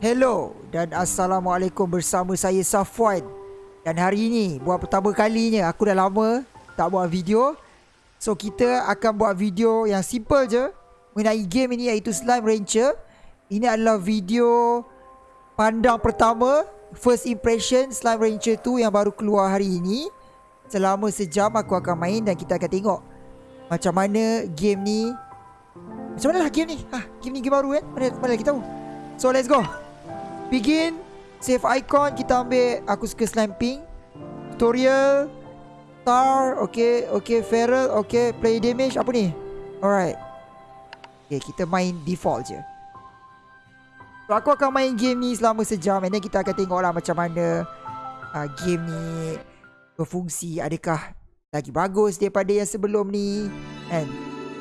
Hello dan Assalamualaikum bersama saya Safwan. Dan hari ini buat pertama kalinya aku dah lama tak buat video. So kita akan buat video yang simple je Mengenai game ini iaitu Slime Rancher. Ini adalah video pandang pertama First impression Slime Rancher 2 yang baru keluar hari ini. Selama sejam aku akan main dan kita akan tengok Macam mana game ni. Macam mana lah game ni? Ha, Game ni game baru kan Mana, mana kita tahu? So let's go Begin Save icon Kita ambil Aku suka slime pink. Tutorial Star Okay Okay Feral Okay Play damage Apa ni? Alright. Okay kita main default je. So aku akan main game ni Selama sejam And then kita akan tengok lah Macam mana uh, Game ni Berfungsi. Adakah Lagi bagus Daripada yang sebelum ni? And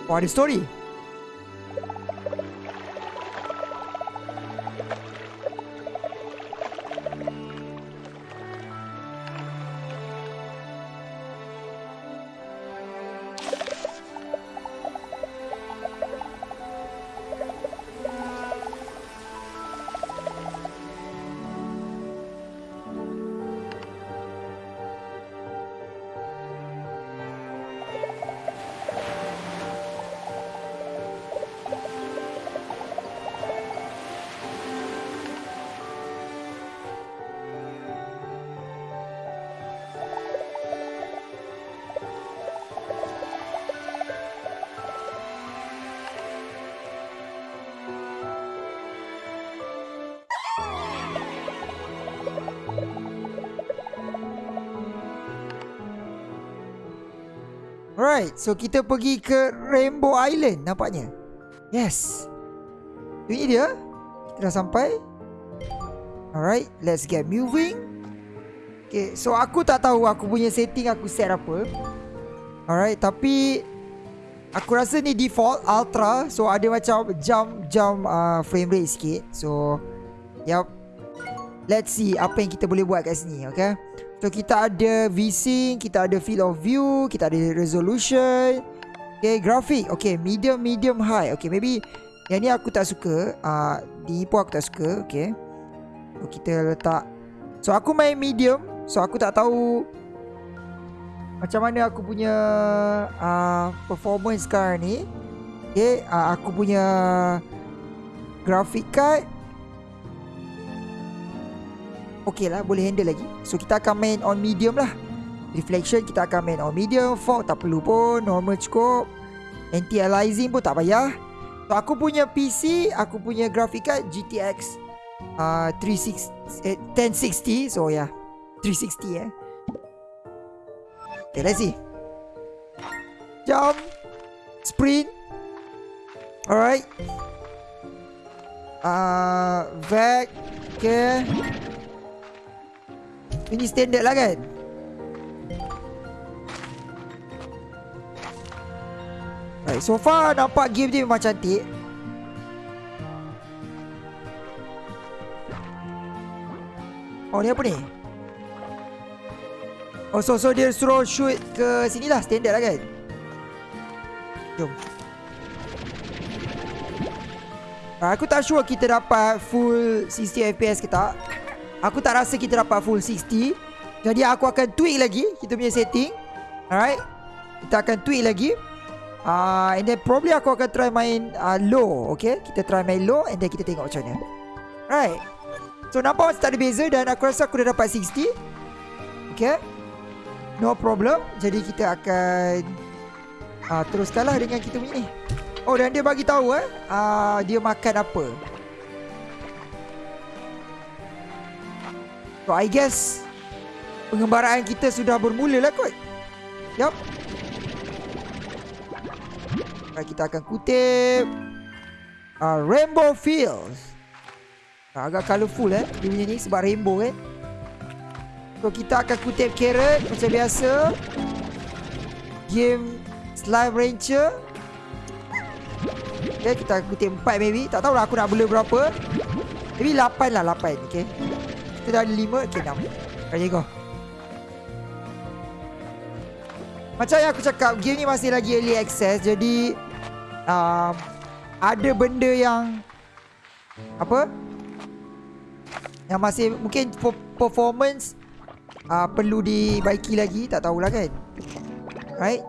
Oh ada story Alright, so kita pergi ke Rainbow Island nampaknya. Yes. Ini dia. Kita dah sampai. Alright, let's get moving. Okay, so aku tak tahu aku punya setting aku set apa. Alright, tapi aku rasa ni default ultra, so ada macam jump jump uh, frame rate sikit. So, yep. Let's see apa yang kita boleh buat kat sini, okay? So kita ada VSync, kita ada field of view, kita ada resolution. Okay, grafik. Okay, medium, medium, high. Okay, maybe yang ni aku tak suka. Uh, di pun aku tak suka. Okay. So kita letak. So aku main medium. So aku tak tahu macam mana aku punya uh, performance sekarang ni. Okay, uh, aku punya graphic card Okay lah boleh handle lagi. So kita akan main on medium lah. Reflection kita akan main on medium. Fog tak perlu pun. Normal cukup. Anti-aliasing pun tak payah. So aku punya PC Aku punya graphic card GTX uh, 360, eh, 1060 So ya yeah. 360 eh. Okay let's see. Jump. Sprint. Alright. Uh, Vac Okay ini standard lah kan? Right, so far nampak game dia memang cantik. Oh ni apa ni? Oh so so dia suruh shoot ke sini lah standard lah kan? Jom. Aku tak sure kita dapat full 60 FPS ke tak Aku tak rasa kita dapat full 60 Jadi aku akan tweak lagi Kita punya setting. Alright? Kita akan tweak lagi. Uh, And then probably aku akan try main uh, low Okay? Kita try main low And then kita tengok macam mana. Alright? So nampak macam tak ada beza Dan aku rasa aku dah dapat 60 Okay? No problem. Jadi kita akan uh, Teruskanlah dengan kita punya ni. Oh dan dia bagi tahu eh? Uh, Dia makan apa So I guess Pengembaraan kita sudah bermula lah kot. Yup. Kita akan kutip uh, Rainbow Fields. Uh, Agak colourful eh Dia punya ni sebab rainbow kan So kita akan kutip carrot Macam biasa. Game Slime Rancher. Okay kita akan kutip 4 maybe. Tak tahulah aku nak bela berapa. Maybe 8 lah 8 Okay kita dah ada lima Okay enam Okay go Macam yang aku cakap Game ni masih lagi early access Jadi um, Ada benda yang Apa Yang masih mungkin performance uh, perlu dibaiki lagi, tak tahulah kan. Right?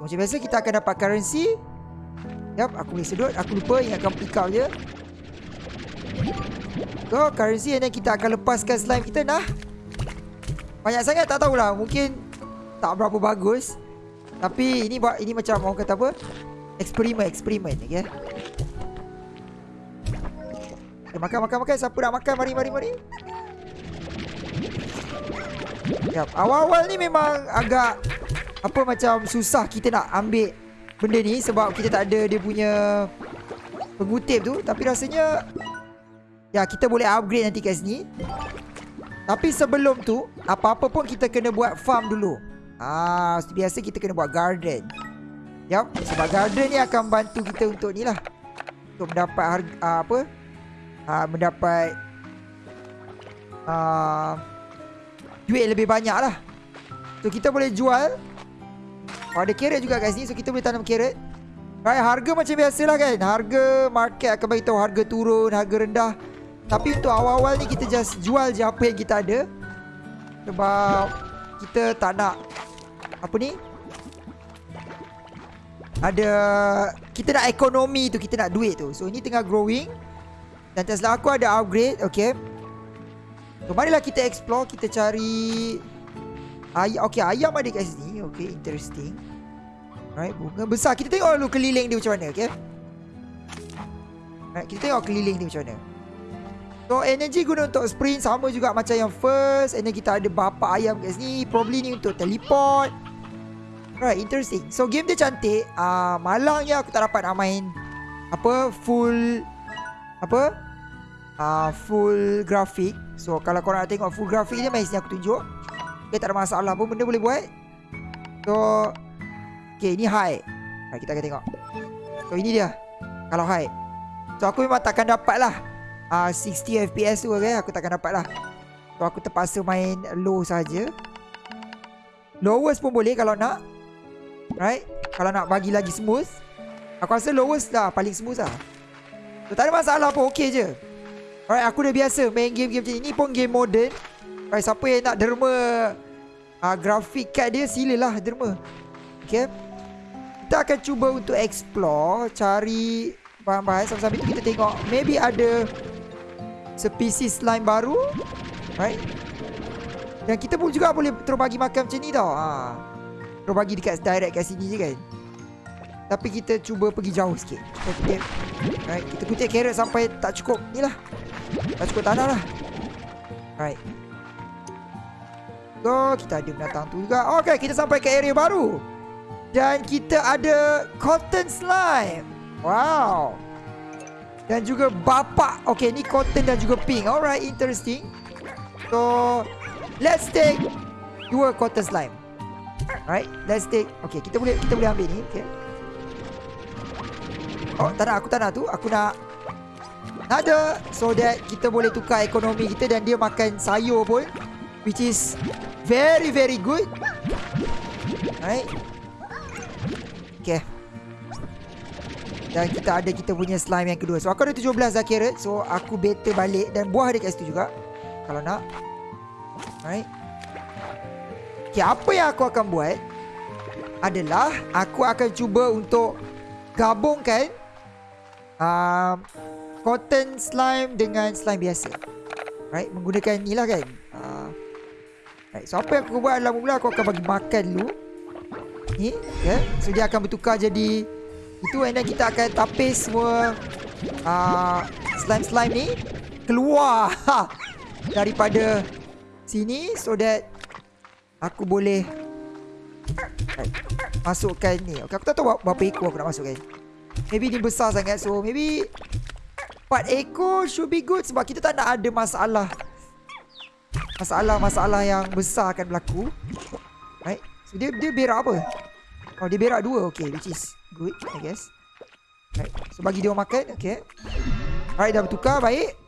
Macam biasa kita akan dapat currency. Yap, aku boleh sedut, aku lupa ingatkan pick up je. So, currency and then kita akan lepaskan slime kita nah. Banyak sangat tak tahulah, mungkin tak berapa bagus. Tapi ini buat ini macam orang kata apa? Eksperimen, eksperimen, okey. Okay, makan, makan, makan. Siapa nak makan? Mari, mari, mari. Yap. Awal-awal ni memang agak apa macam susah kita nak ambil benda ni sebab kita tak ada dia punya pengutip tu tapi rasanya ya kita boleh upgrade nanti kat sini. Tapi sebelum tu apa-apa pun kita kena buat farm dulu. Ah, biasa kita kena buat garden. Yap, sebab garden ni akan bantu kita untuk ni lah. Untuk mendapat harga uh, apa? Uh, mendapat uh, duit lebih banyak lah. So kita boleh jual Oh ada carrot juga kat sini So kita boleh tanam carrot Right harga macam biasa lah kan Harga market akan beritahu harga turun Harga rendah Tapi untuk awal-awal ni kita just jual je apa yang kita ada Sebab Kita tak nak Apa ni Ada Kita nak ekonomi tu Kita nak duit tu So ini tengah growing Dan Tesla aku ada upgrade Okay So marilah kita explore Kita cari Ay okay, ayam ada kat sini. Okay, interesting. Right, bunga besar. Kita tengok dulu keliling dia macam mana, okay? Right, kita tengok keliling dia macam mana. So, energy guna untuk sprint sama juga macam yang first. And then kita ada bapa ayam kat sini. Probably ni untuk teleport. Right, interesting. So, game dia cantik. Uh, malangnya aku tak dapat nak main apa full apa uh, full grafik. So, kalau korang nak tengok full grafik ni, mari sini aku tunjuk. Okay, tak ada masalah pun benda boleh buat. So, okay, ini high. Ha, kita akan tengok. So, ini dia. Kalau high. So, aku memang takkan dapat lah. Uh, 60 FPS tu, okay? Aku takkan dapat lah. So, aku terpaksa main low saja. Lowest pun boleh kalau nak. Right? Kalau nak bagi lagi smooth. Aku rasa lowest lah. Paling smooth lah. So, tak ada masalah pun. Okay je. Alright, aku dah biasa main game-game macam ni. Pun game modern. Alright, siapa yang nak derma uh, grafik card dia silalah derma. Okay. Kita akan cuba untuk explore, cari bahan-bahan sambil-sambil kita tengok maybe ada spesies slime baru. Right. Dan kita pun juga boleh terus bagi makan macam ni tau. Ha. Terus bagi dekat direct kat sini je kan. Tapi kita cuba pergi jauh sikit. Kita kutip. Right. Kita kutip carrot sampai tak cukup ni lah. Tak cukup tanah lah. Right. So, kita ada binatang tu juga. Okay, kita sampai ke area baru. Dan kita ada cotton slime. Wow. Dan juga bapak. Okay, ni cotton dan juga pink. Alright, interesting. So, let's take dua cotton slime. Alright, let's take. Okay, kita boleh kita boleh ambil ni. Okay. Oh, tak nak. Aku tak nak tu. Aku nak ada so that kita boleh tukar ekonomi kita dan dia makan sayur pun which is very very good. Right. Dan kita ada kita punya slime yang kedua. So aku ada 17 dah carrot. So aku better balik dan buah ada kat situ juga. Kalau nak. Right. Okay, apa yang aku akan buat adalah aku akan cuba untuk gabungkan um, cotton slime dengan slime biasa. Right, menggunakan ni lah kan. Right, so apa yang aku buat adalah mula aku akan bagi makan dulu. Ni, ya. Yeah. So dia akan bertukar jadi itu and then kita akan tapis semua uh, slime-slime ni keluar daripada sini so that aku boleh masukkan ni. Okay, aku tak tahu berapa ekor aku nak masukkan. Maybe ni besar sangat so maybe 4 ekor should be good sebab kita tak nak ada masalah masalah-masalah yang besar akan berlaku. Right? So dia dia berak apa? Oh dia berak dua. Okay, which is good, I guess. Right. So bagi dia makan, okay. Right, dah bertukar, baik.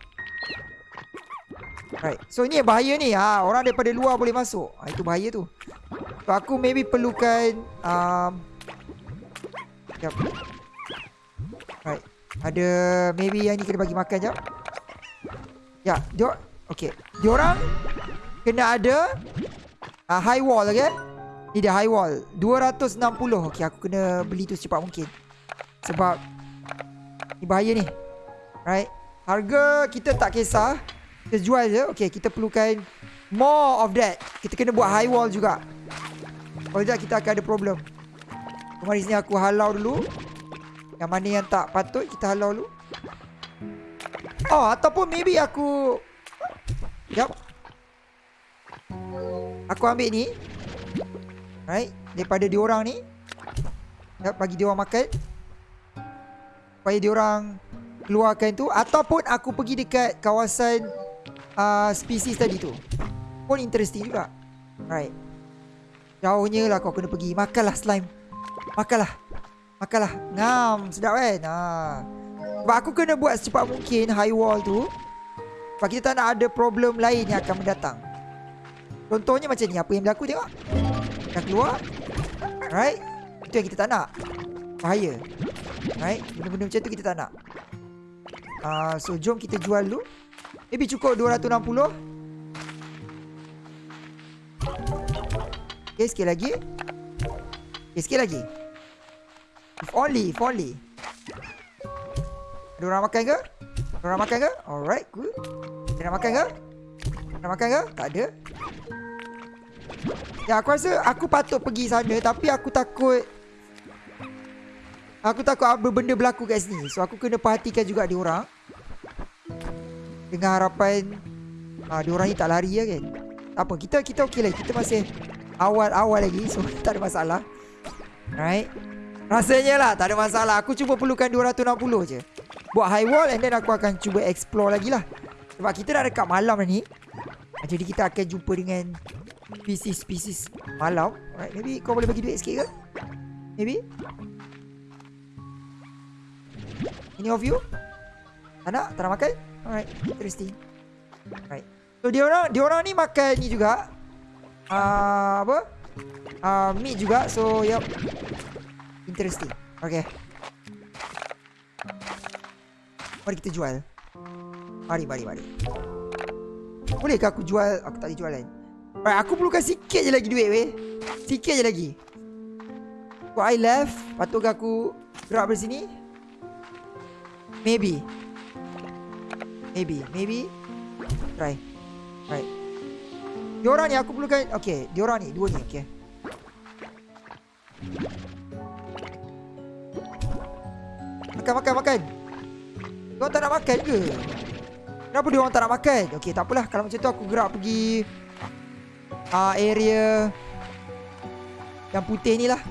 Right. So yang bahaya ni. Ha, orang daripada luar boleh masuk. Ha, itu bahaya tu. So aku maybe perlukan um Sekejap. Right. Ada maybe yang ni kena bagi makan jap. Ya, dia Okay. Diorang kena ada uh, high wall, okay? Ni dia high wall. 260. Okay, aku kena beli tu secepat mungkin. Sebab ni bahaya ni. Right. Harga kita tak kisah. Kita jual je. Okay, kita perlukan more of that. Kita kena buat high wall juga. Kalau tidak, kita akan ada problem. Mari sini aku halau dulu. Yang mana yang tak patut, kita halau dulu. Oh, ataupun maybe aku... Yup. Aku ambil ni. Right. Daripada diorang ni. Yup, bagi diorang makan. Supaya diorang keluarkan tu. Ataupun aku pergi dekat kawasan uh, spesies tadi tu. Pun interesting juga. Right. Jauhnya lah kau kena pergi. Makanlah slime. Makanlah. Makanlah. Ngam. Sedap kan? Ha. Sebab aku kena buat secepat mungkin high wall tu. Sebab kita tak nak ada problem lain yang akan mendatang. Contohnya macam ni. Apa yang berlaku tengok. Dah keluar. Right. Itu yang kita tak nak. Bahaya. Right. Benda-benda macam tu kita tak nak. Uh, so jom kita jual dulu. Maybe cukup 260. Okay, sikit lagi. Okay, sikit lagi. If only, if only. Ada orang makan ke? Ada orang makan ke? Alright, good. Ada orang makan ke? Ada orang makan ke? Tak ada. Ya, aku rasa aku patut pergi sana tapi aku takut Aku takut apa benda berlaku kat sini. So aku kena perhatikan juga dia orang. Dengan harapan ah dia orang ni tak lari ya kan. Apa, kita kita okey lah. Kita masih awal-awal lagi so tak ada masalah. Right? Rasanya lah tak ada masalah. Aku cuba perlukan 260 je. Buat high wall and then aku akan cuba explore lagi lah. Sebab kita dah dekat malam ni. Jadi kita akan jumpa dengan species-species malam. Alright, maybe kau boleh bagi duit sikit ke? Maybe? Any of you? Tak nak? Tak nak makan? Alright, interesting. Alright. So dia orang dia orang ni makan ni juga. Uh, apa? Uh, meat juga. So yep. Interesting. Okay. Mari kita jual. Mari, mari, mari. Bolehkah aku jual? Aku tak boleh jual kan? Alright, aku perlukan sikit je lagi duit weh. Sikit je lagi. What I left, patutkah aku gerak dari sini? Maybe. Maybe, maybe. Try. Right. Diorang ni aku perlukan Okay Diorang ni Dua ni Okay Makan makan makan Diorang tak nak makan ke Kenapa diorang tak nak makan Okay takpelah Kalau macam tu aku gerak pergi uh, Area Yang putih ni lah.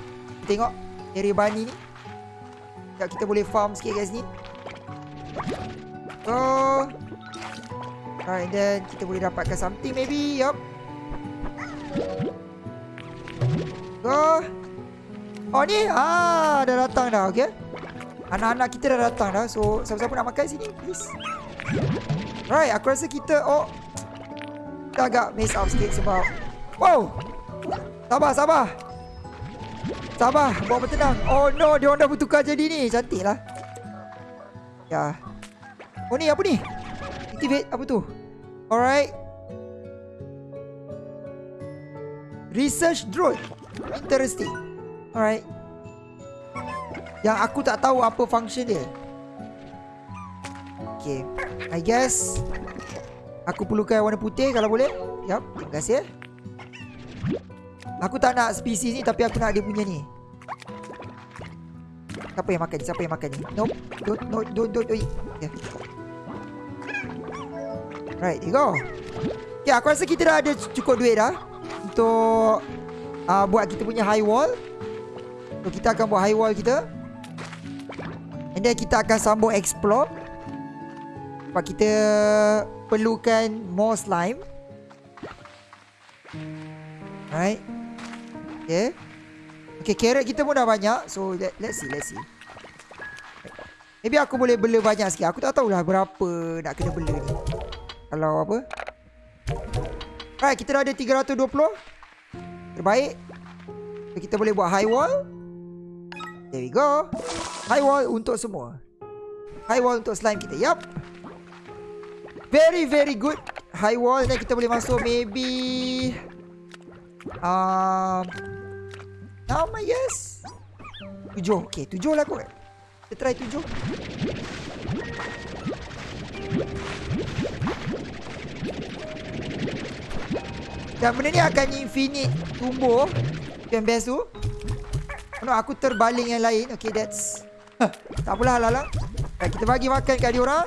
Tengok Area bani ni. Sekejap kita boleh farm sikit kat sini Oh Alright then Kita boleh dapatkan something maybe Yup. Go Oh ni Ah dah datang dah okay. Anak-anak kita dah datang dah So siapa-siapa nak makan sini Please. Right aku rasa kita Oh Kita agak mess up sikit sebab Wow. Sabar sabar. Sabar Bawa bertenang. Oh no Dia orang dah bertukar jadi ni. Cantik lah. Ya. Oh ni apa ni? Activate apa tu? Alright. Research drone. Interesting. Alright. Yang aku tak tahu apa function dia. Okay. I guess Aku perlukan warna putih kalau boleh. Yup Terima kasih Aku tak nak spesies ni Tapi aku nak dia punya ni Siapa yang makan ni? Siapa yang makan ni? Nope Don't no, Don't Don't Don't okay. Right Here you go Okay aku rasa kita dah ada cukup duit dah untuk uh, buat kita punya high wall. So kita akan buat high wall kita. And then kita akan sambung explore. Sebab kita perlukan more slime. Right. Okay. Okay, carrot kita pun dah banyak. So, let, let's see, let's see. Maybe aku boleh bela banyak sikit. Aku tak tahulah berapa nak kena bela ni. Kalau apa. Right, kita dah ada 320. Terbaik. So, kita boleh buat high wall. There we go. High wall untuk semua. High wall untuk slime kita. Yup. Very, very good. high wall dan kita boleh masuk maybe um enam I guess. Tujuh. Okay, tujuh lah kot. Kita try tujuh. Dan benda ni akan infinite tumbuh. Yang best tu. No, aku terbaling yang lain. Okay, that's... tak apalah, Lala. Right, kita bagi makan kat dia orang.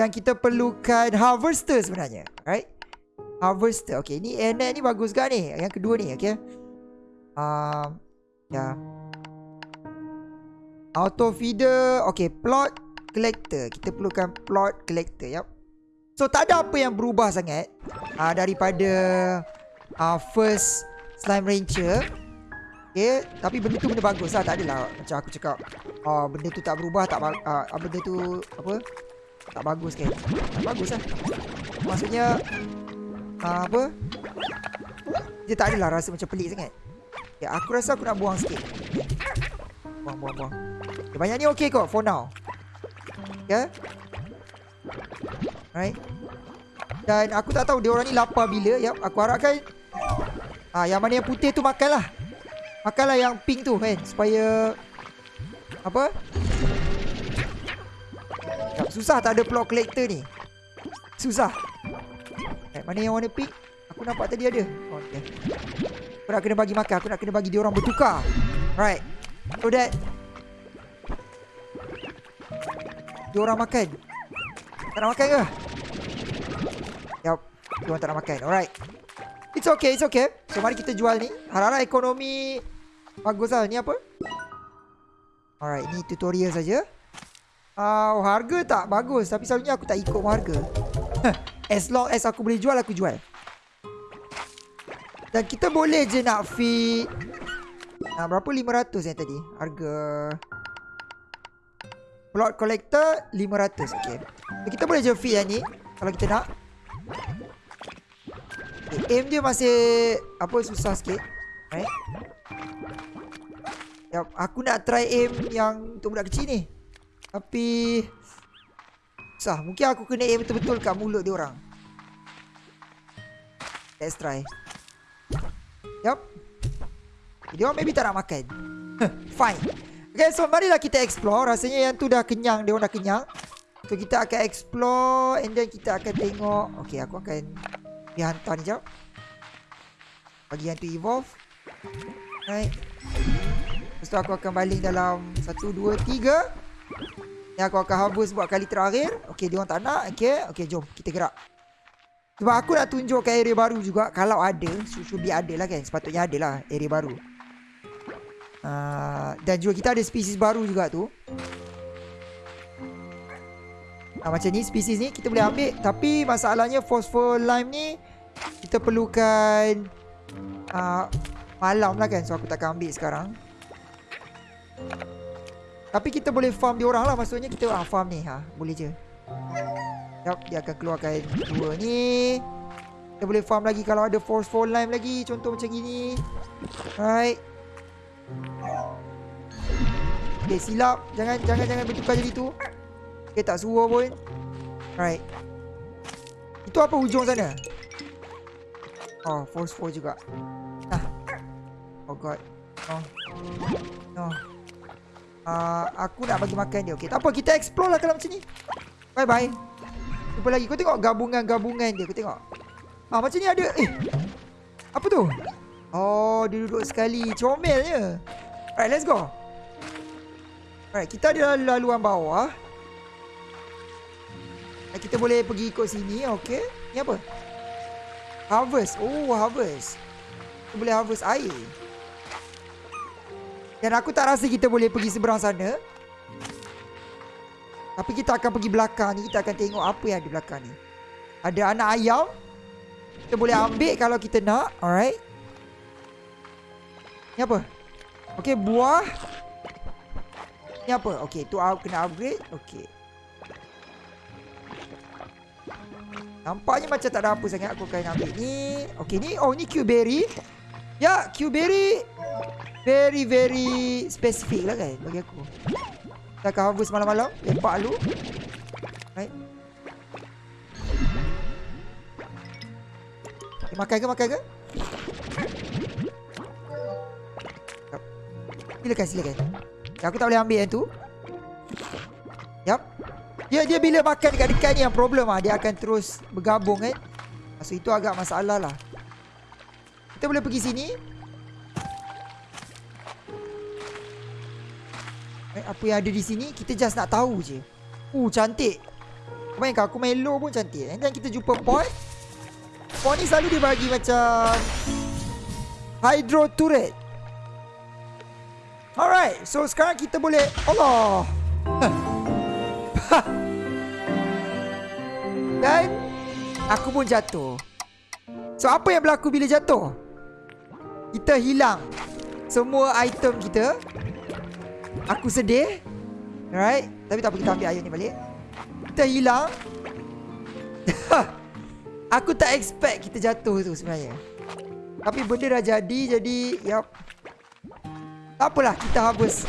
Dan kita perlukan harvester sebenarnya. Right? Harvester. Okay, ni Anet ni bagus kan ni? Yang kedua ni, okay? Um, ya. Yeah. Auto feeder. Okay, plot collector. Kita perlukan plot collector. Yup. So tak ada apa yang berubah sangat uh, Daripada uh, First Slime Rancher Okay Tapi benda tu benda bagus lah Tak adalah Macam aku cakap uh, Benda tu tak berubah tak uh, Benda tu Apa Tak bagus kan Tak bagus lah Maksudnya Apa? Dia tak adalah rasa macam pelik sangat. Okay, Aku rasa aku nak buang sikit. Buang buang buang. Okay, Banyak ni okay kot For now. Okay Right Dan aku tak tahu dia orang ni lapar bila ya, Aku harapkan ah, Yang mana yang putih tu makanlah. Makanlah yang pink tu kan Supaya Apa? Ya, Susah tak ada plot collector ni. Susah right, Mana yang warna pink Aku nampak tadi ada oh, okay. Aku nak kena bagi makan Aku nak kena bagi dia orang bertukar Right So that Dia orang makan tak nak makan ke? Yup. Dia orang tak nak makan. Alright. It's okay, it's okay. So, mari kita jual ni. Harap-harap ekonomi bagus lah. Ni apa? Alright, ni tutorial saja. Oh, harga tak bagus. Tapi selalunya aku tak ikut harga. as long as aku boleh jual, aku jual. Dan kita boleh je nak feed. Nah, berapa? 500 yang tadi. Harga... Plot collector 500 Okay Kita boleh je feed yang ni Kalau kita nak okay, Aim dia masih Apa susah sikit Right Yep, aku nak try aim yang untuk budak kecil ni Tapi Susah Mungkin aku kena aim betul-betul kat mulut dia orang Let's try Yup Dia orang maybe tak nak makan Fine Okay, so marilah kita explore. Rasanya yang tu dah kenyang. Dia orang dah kenyang. So, kita akan explore. And then kita akan tengok. Okay, aku akan pergi hantar ni jap. Bagi yang tu evolve. Right. Lepas tu aku akan baling dalam satu, dua, tiga. Yang aku akan harvest buat kali terakhir. Okay, dia orang tak nak. Okay, okay jom. Kita gerak. Sebab aku nak tunjukkan area baru juga. Kalau ada. Should be ada lah kan. Sepatutnya ada lah area baru. Uh, dan juga kita ada spesies baru juga tu uh, Macam ni spesies ni kita boleh ambil Tapi masalahnya phosphor lime ni Kita perlukan uh, Malam lah kan So aku takkan ambil sekarang Tapi kita boleh farm dia orang lah. Maksudnya kita uh, farm ni ha, Boleh je. Yap, Dia akan keluarkan dua ni. Kita boleh farm lagi Kalau ada phosphor lime lagi. Contoh macam gini. Alright. Okay silap. Jangan jangan jangan bertukar jadi tu. Okay tak suruh pun. Right Itu apa hujung sana? Oh force four juga. Ah. Oh god. No. No uh, Aku nak bagi makan dia Okay tak apa kita explore lah kalau macam ni Bye bye Jumpa lagi Kau tengok gabungan-gabungan dia Kau tengok Ah macam ni ada Eh Apa tu Oh, dia duduk sekali. Comelnya. Alright, let's go. Alright, kita ada laluan bawah. Kita boleh pergi ikut sini. Okay. Ni apa? Harvest. Oh, harvest. Kita boleh harvest air. Dan aku tak rasa kita boleh pergi seberang sana. Tapi kita akan pergi belakang ni. Kita akan tengok apa yang ada belakang ni. Ada anak ayam. Kita boleh ambil kalau kita nak. Alright. Ni apa? Okay, buah. Ni apa? Okay, tu aku kena upgrade. Okay. Nampaknya macam tak ada apa sangat aku akan ambil ni. Okay, ni. Oh, ni Q-Berry. Ya, Q-Berry. Very, very specific lah kan bagi aku. Kita akan harvest malam-malam. Lepak lu. Right. Makan ke makan ke? Silakan silakan. Ya, aku tak boleh ambil yang tu. Yap. Dia dia bila makan dekat-dekat ni yang problem ah dia akan terus bergabung kan. So itu agak masalah lah. Kita boleh pergi sini. Eh, apa yang ada di sini kita just nak tahu je. Uh cantik. Bayangkan aku main low pun cantik. Then kita jumpa pot. Pot ni selalu dia bagi macam hydro turret. Alright, so sekarang kita boleh Allah. Dan aku pun jatuh. So apa yang berlaku bila jatuh? Kita hilang semua item kita. Aku sedih. Alright, tapi tak apa kita ambil air ni balik. Kita hilang. aku tak expect kita jatuh tu sebenarnya. Tapi benda dah jadi jadi yap. Tak apalah kita harvest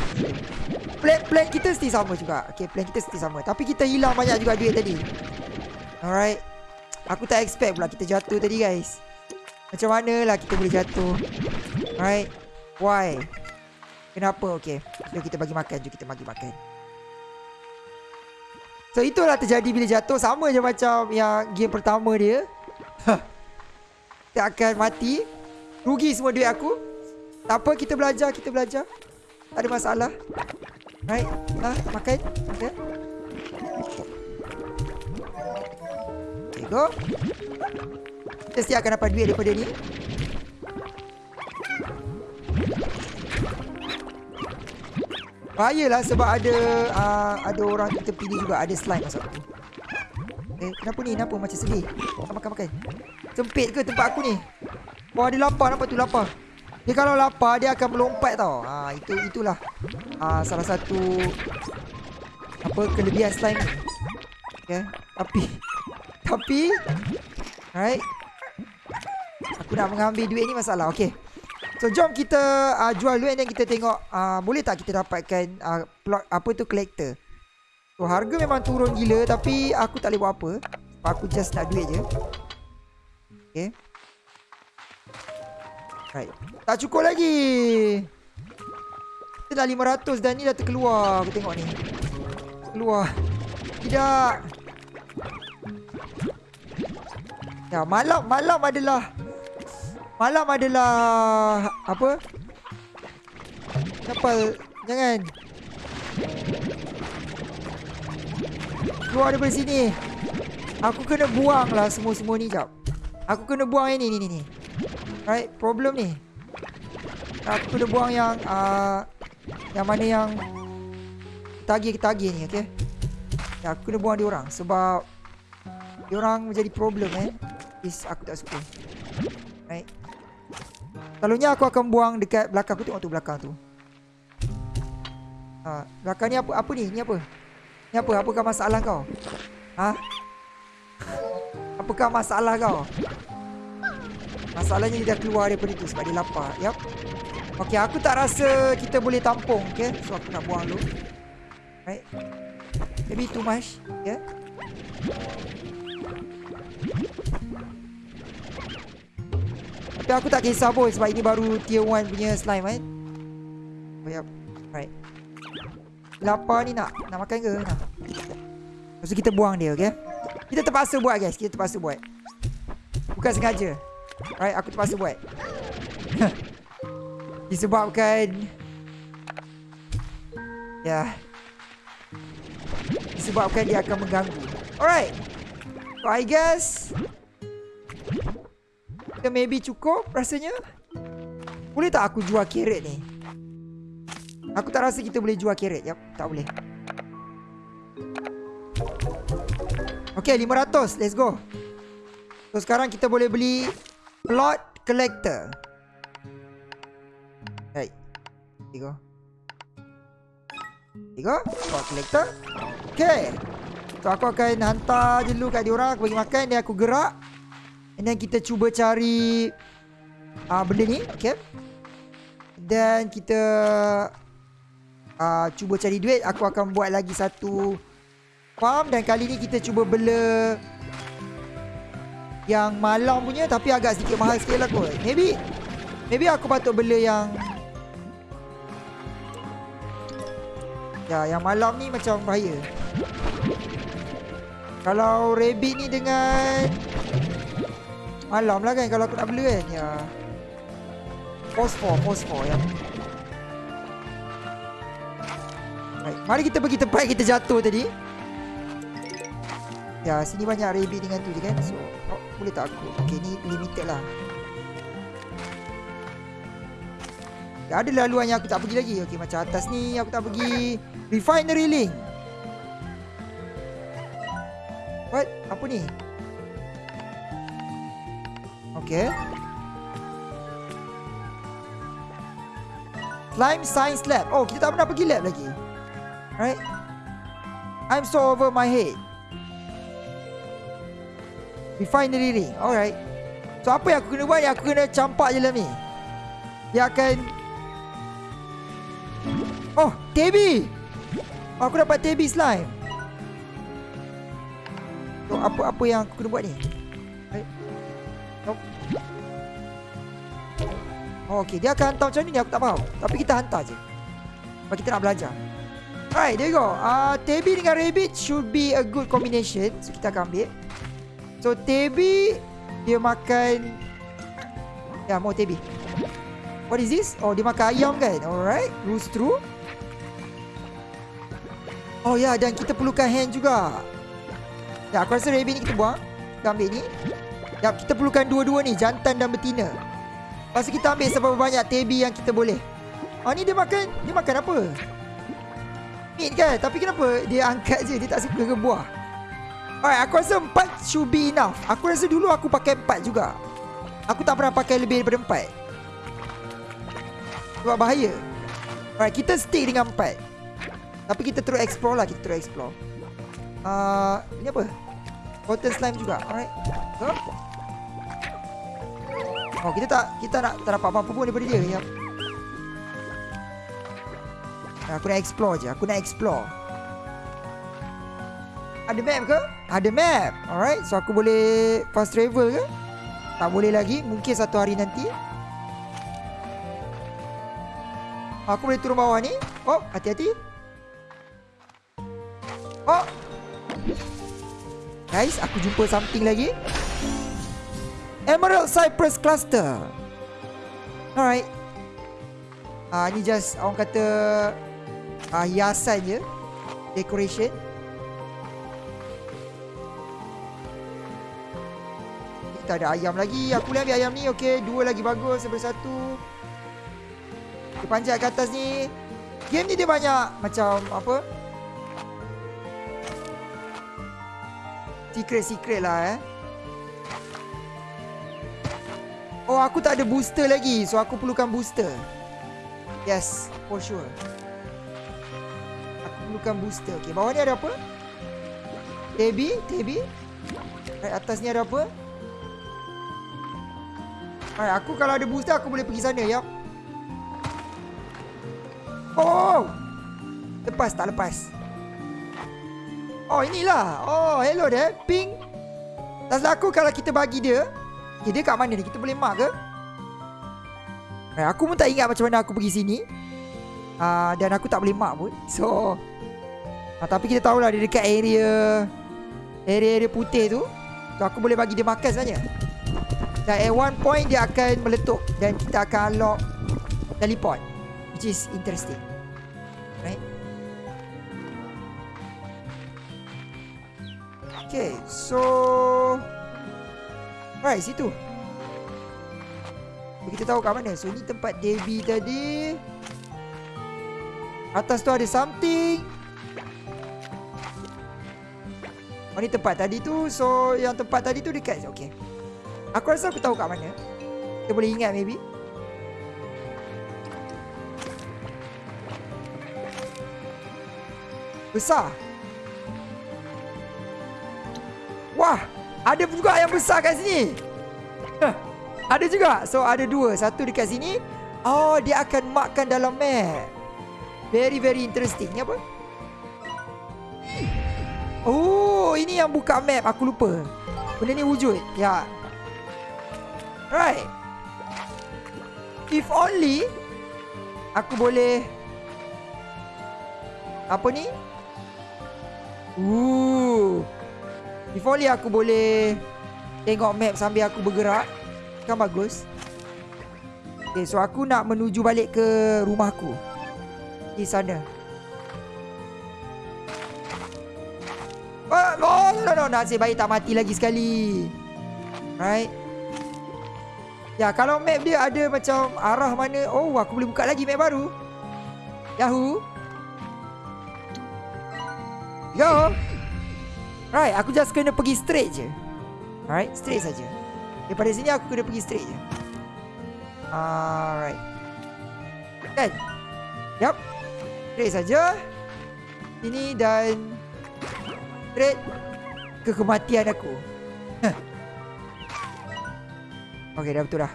plan, plan kita mesti sama juga Okay plan kita mesti sama Tapi kita hilang banyak juga duit tadi Alright Aku tak expect pula kita jatuh tadi guys Macam mana lah kita boleh jatuh? Alright. Why? Kenapa? Okay. Jom kita bagi makan. Jom kita bagi makan. So itulah terjadi bila jatuh. Sama je macam yang game pertama dia. Kita akan mati. Rugi semua duit aku. Tak apa kita belajar Kita belajar. Tak ada masalah. Right, lah, makan. Okay. Okay, go. Kita mesti akan dapat duit daripada ni. Bahayalah sebab ada uh, ada orang di tepi ni juga ada slime masa tu. Eh, kenapa ni? Kenapa macam sedih? Makan, makan, makan. Sempit ke tempat aku ni? Oh, ada lapar. Nampak tu lapar. Dia kalau lapar dia akan melompat tau. Ha itu itulah. Ha salah satu apa kelebihan slime ni. Okay. Tapi tapi right. Aku nak mengambil duit ni masalah. Okay. So jom kita uh, jual duit dan kita tengok uh, boleh tak kita dapatkan uh, plot apa tu collector. So harga memang turun gila tapi aku tak boleh buat apa. Aku just nak duit je. Okay. Right. Tak cukup lagi. Kita dah 500 dan ni dah terkeluar. Aku tengok ni. Keluar. Tidak. Ya, malam malam adalah malam adalah apa? Kapal jangan. Keluar daripada sini. Aku kena buang lah semua-semua ni jap. Aku kena buang yang ni ni ni. Right, problem ni. Aku kena buang yang uh, yang mana yang tagih-tagih ni, okey. Ya, aku kena buang dia orang sebab dia orang menjadi problem eh. Is aku tak suka. Right. Selalunya aku akan buang dekat belakang aku tengok tu belakang tu. Ha, belakang ni apa apa ni? Ni apa? Ni apa? Apakah masalah kau? Ha? Apakah masalah kau? Masalahnya dia dah keluar daripada itu sebab dia lapar. Yap. Okey, aku tak rasa kita boleh tampung, okey. So aku nak buang dulu. Right. Maybe too much, yeah. Tapi aku tak kisah pun sebab ini baru tier 1 punya slime kan. Oh, yep. Right. Lapar ni nak nak makan ke? Nak. Lepas tu kita buang dia, okey. Kita terpaksa buat guys, kita terpaksa buat. Bukan sengaja. Alright, aku terpaksa buat. Disebabkan Ya. Yeah. Disebabkan dia akan mengganggu. Alright. So I guess kita maybe cukup rasanya. Boleh tak aku jual carrot ni? Aku tak rasa kita boleh jual carrot. Yap, tak boleh. Okay, 500. Let's go. So sekarang kita boleh beli Plot collector. Right. Tiga. Tiga. Plot collector. Okay. So aku akan hantar je dulu kat diorang. Aku bagi makan. Dan aku gerak. And then kita cuba cari uh, benda ni. Okay. Dan kita uh, cuba cari duit. Aku akan buat lagi satu farm. Dan kali ni kita cuba bela Yang malam punya Tapi agak sedikit mahal sikit lah kot Maybe Maybe aku patut bela yang Ya yang malam ni macam bahaya Kalau rabbit ni dengan Malam lah kan Kalau aku nak bela kan Ya Fosfor Fosfor yang Baik, mari kita pergi tempat kita jatuh tadi. Ya, sini banyak rabbit dengan tu je kan. So, oh, boleh tak aku? Okay, ni limited lah. Ya, ada laluan yang aku tak pergi lagi. Okay, macam atas ni aku tak pergi. Refinery link. What? Apa ni? Okay. Climb Science Lab. Oh, kita tak pernah pergi lab lagi. Right? I'm so over my head. Refinery ring. Alright. So apa yang aku kena buat? Yang aku kena campak je dalam ni. Dia akan... Oh, Tebi! Oh, aku dapat Tebi slime. So apa apa yang aku kena buat ni? Right? Nope. Okay. Dia akan hantar macam ni aku tak faham. Tapi kita hantar je. Sebab kita nak belajar. Alright, there you go. Uh, Tebi dengan Rabbit should be a good combination. So, kita akan ambil. So, Tebi, dia makan... Ya, mau Tebi. What is this? Oh, dia makan ayam kan? Alright, rules through. Oh, ya, yeah, dan kita perlukan hand juga. Ya, aku rasa Rabbit ni kita buang. Kita ambil ni. Ya, kita perlukan dua-dua ni, jantan dan betina. Lepas kita ambil seberapa banyak Tebi yang kita boleh. Oh, ni dia makan, dia makan apa? meat kan Tapi kenapa dia angkat je? Dia tak suka ke buah? Alright aku rasa empat should be enough. Aku rasa dulu aku pakai empat juga. Aku tak pernah pakai lebih daripada empat. Sebab bahaya. Alright kita stick dengan empat. Tapi kita terus explore lah Kita terus explore. Uh, Ini apa? Cotton slime juga. Alright. So. Oh kita tak Kita nak tak dapat apa-apa pun daripada dia Yap Aku nak explore je Aku nak explore. Ada map ke? Ada map. Alright So aku boleh fast travel ke? Tak boleh lagi Mungkin satu hari nanti. Aku boleh turun bawah ni. Oh hati-hati. Oh. Guys aku jumpa something lagi Emerald Cypress Cluster. Alright. Ah, uh, ni just orang kata uh, hiasan je. Decoration. Kita ada ayam lagi. Aku boleh ambil ayam ni? Okey dua lagi bagus daripada satu. Kita panjat ke atas ni. Game ni dia banyak. Macam apa? Secret-secret lah eh Oh aku tak ada booster lagi So aku perlukan booster Yes For sure perlukan booster. Okey, bawah ni ada apa? Tebi, Tebi. Right, atas ni ada apa? Right, aku kalau ada booster aku boleh pergi sana, ya. Oh! Lepas tak lepas? Oh, inilah. Oh, hello there. Pink. Tak salah aku kalau kita bagi dia. Okay, dia kat mana ni? Kita boleh mark ke? Right, aku pun tak ingat macam mana aku pergi sini. Uh, dan aku tak boleh mark pun. So, Ha, tapi kita tahulah dia dekat area Area-area putih tu So aku boleh bagi dia makan sebenarnya Dan at one point dia akan meletup Dan kita akan unlock Teleport Which is interesting Right Okay so Right situ. Kita tahu kat mana? So ni tempat Debbie tadi. Atas tu ada something. Oh ni tempat tadi tu. So yang tempat tadi tu dekat Okay. Aku rasa aku tahu kat mana. Kita boleh ingat maybe. Besar Ada juga yang besar kat sini Ada juga So ada dua Satu dekat sini Oh dia akan markkan dalam map Very very interesting Ni apa Oh, ini yang buka map. Aku lupa. Benda ni wujud. Ya. Right. If only aku boleh apa ni? Ooh. If only aku boleh tengok map sambil aku bergerak. Kan bagus. Okay, so aku nak menuju balik ke rumahku. Di sana. Oh, oh no, no, nasib baik tak mati lagi sekali. Right. Ya, kalau map dia ada macam arah mana. Oh, aku boleh buka lagi map baru. Yahoo. Go. Right, aku just kena pergi straight je. Alright, straight saja. Daripada sini aku kena pergi straight je. Alright. Kan? Yup. Straight saja. Ini dan straight ke kematian aku. okay, dah betul dah.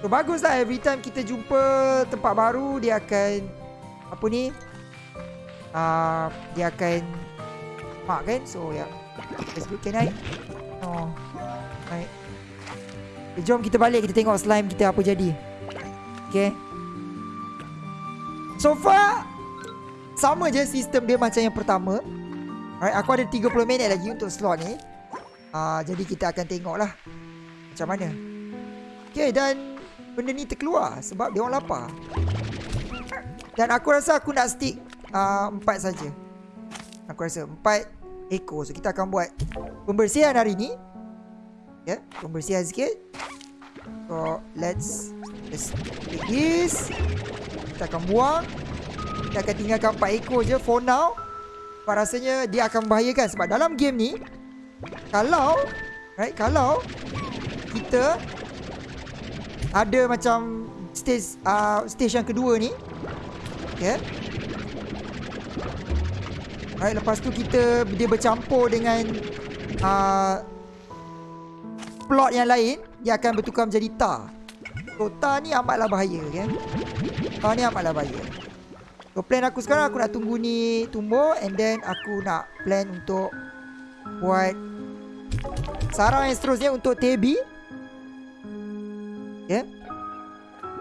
So, baguslah every time kita jumpa tempat baru, dia akan apa ni? Uh, dia akan mak kan? So, ya. Yeah. Let's go, can I? Oh. Right. Okay, jom kita balik kita tengok slime kita apa jadi. Okay. So far sama je sistem dia macam yang pertama. Right, aku ada 30 minit lagi untuk slot ni. Uh, jadi kita akan tengoklah macam mana. Okay, dan benda ni terkeluar sebab dia orang lapar. Dan aku rasa aku nak stick uh, empat saja. Aku rasa empat ekor. So kita akan buat pembersihan hari ni. Ya, yeah, pembersihan sikit. So, let's let's take this. Kita akan buang. Kita akan tinggalkan 4 ekor je for now. Sebab rasanya dia akan membahayakan sebab dalam game ni kalau right kalau kita ada macam stage uh, stage yang kedua ni okay right lepas tu kita dia bercampur dengan uh, plot yang lain dia akan bertukar menjadi tar. So tar ni amatlah bahaya kan. Tar ni amatlah bahaya. So plan aku sekarang aku nak tunggu ni tumbuh and then aku nak plan untuk buat sarang yang seterusnya untuk Tebi. Ya. Yeah.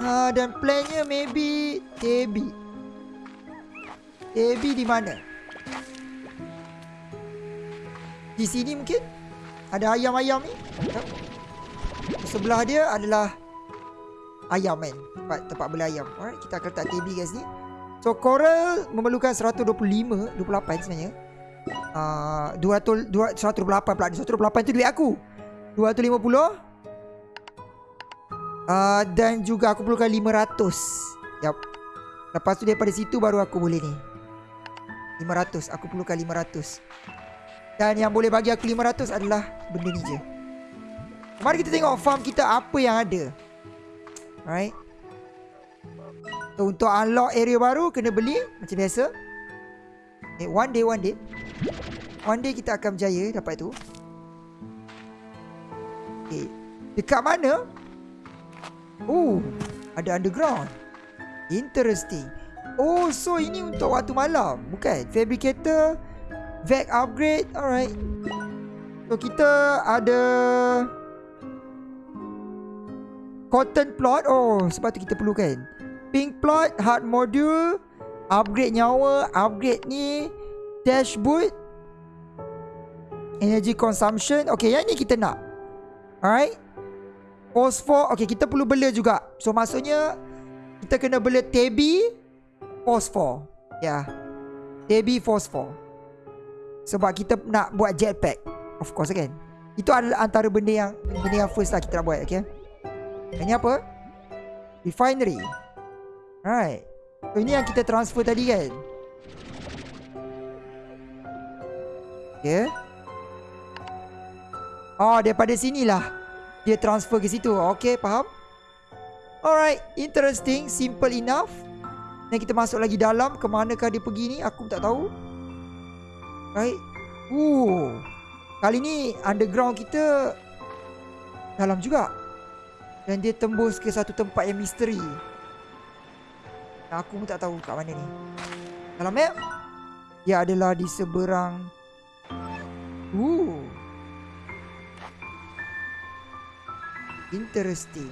Uh, dan plannya maybe Tebi. Tebi di mana? Di sini mungkin? Ada ayam-ayam ni? Sebelah dia adalah ayam kan. Tempat, tempat beli ayam. Alright, kita akan letak TB kat sini. So, coral memerlukan 125, 28 sebenarnya. Uh, 200, 200, 128 pula. 128 tu duit aku. 250. Uh, dan juga aku perlukan 500. Yap. Lepas tu daripada situ baru aku boleh ni. 500. Aku perlukan 500. Dan yang boleh bagi aku 500 adalah benda ni je. Mari kita tengok farm kita apa yang ada. Alright. So, untuk unlock area baru kena beli macam biasa. Okay, one day one day. One day kita akan berjaya dapat tu. Okay. Dekat mana? Oh, ada underground. Interesting. Oh, so ini untuk waktu malam, bukan? Fabricator, vac upgrade. Alright. So kita ada Cotton plot. Oh sebab tu kita perlukan. Pink plot Hard module Upgrade nyawa Upgrade ni Dashboard Energy consumption. Okay yang ni kita nak. Alright? Phosphor Okay kita perlu bela juga. So maksudnya Kita kena bela Tebi Phosphor. Ya. Yeah. Tebi Phosphor Sebab kita nak buat jetpack Of course kan Itu adalah antara benda yang Benda yang first lah kita nak buat Okay ini apa? Refinery. Right. So ini yang kita transfer tadi kan? Okay. Oh, daripada sinilah dia transfer ke situ. Okay, faham? Alright, interesting, simple enough. Dan kita masuk lagi dalam. Ke manakah dia pergi ni? Aku tak tahu. Right. Ooh. Kali ni underground kita dalam juga. Dan dia tembus ke satu tempat yang misteri Aku pun tak tahu kat mana ni Dalam map Dia adalah di seberang Ooh. Interesting.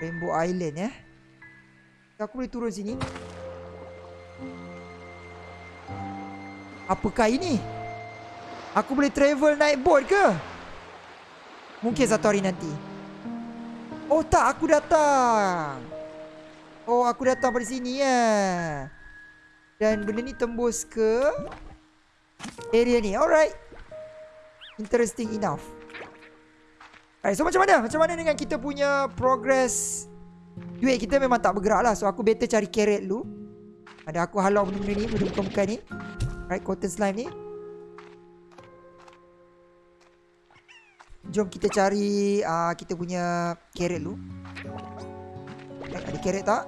Rainbow Island eh. Aku boleh turun sini. Apakah ini? Aku boleh travel naik boat ke? Mungkin satu hari nanti. Oh tak, aku datang. Oh, aku datang pada sini ya. Dan benda ni tembus ke area ni. Alright. Interesting enough. Alright, so macam mana? Macam mana dengan kita punya progress Duit kita memang tak bergerak lah So aku better cari carrot dulu Ada aku halau benda-benda ni Benda bukan-bukan ni Alright, cotton slime ni Jom kita cari uh, kita punya carrot dulu. Eh, ada carrot tak?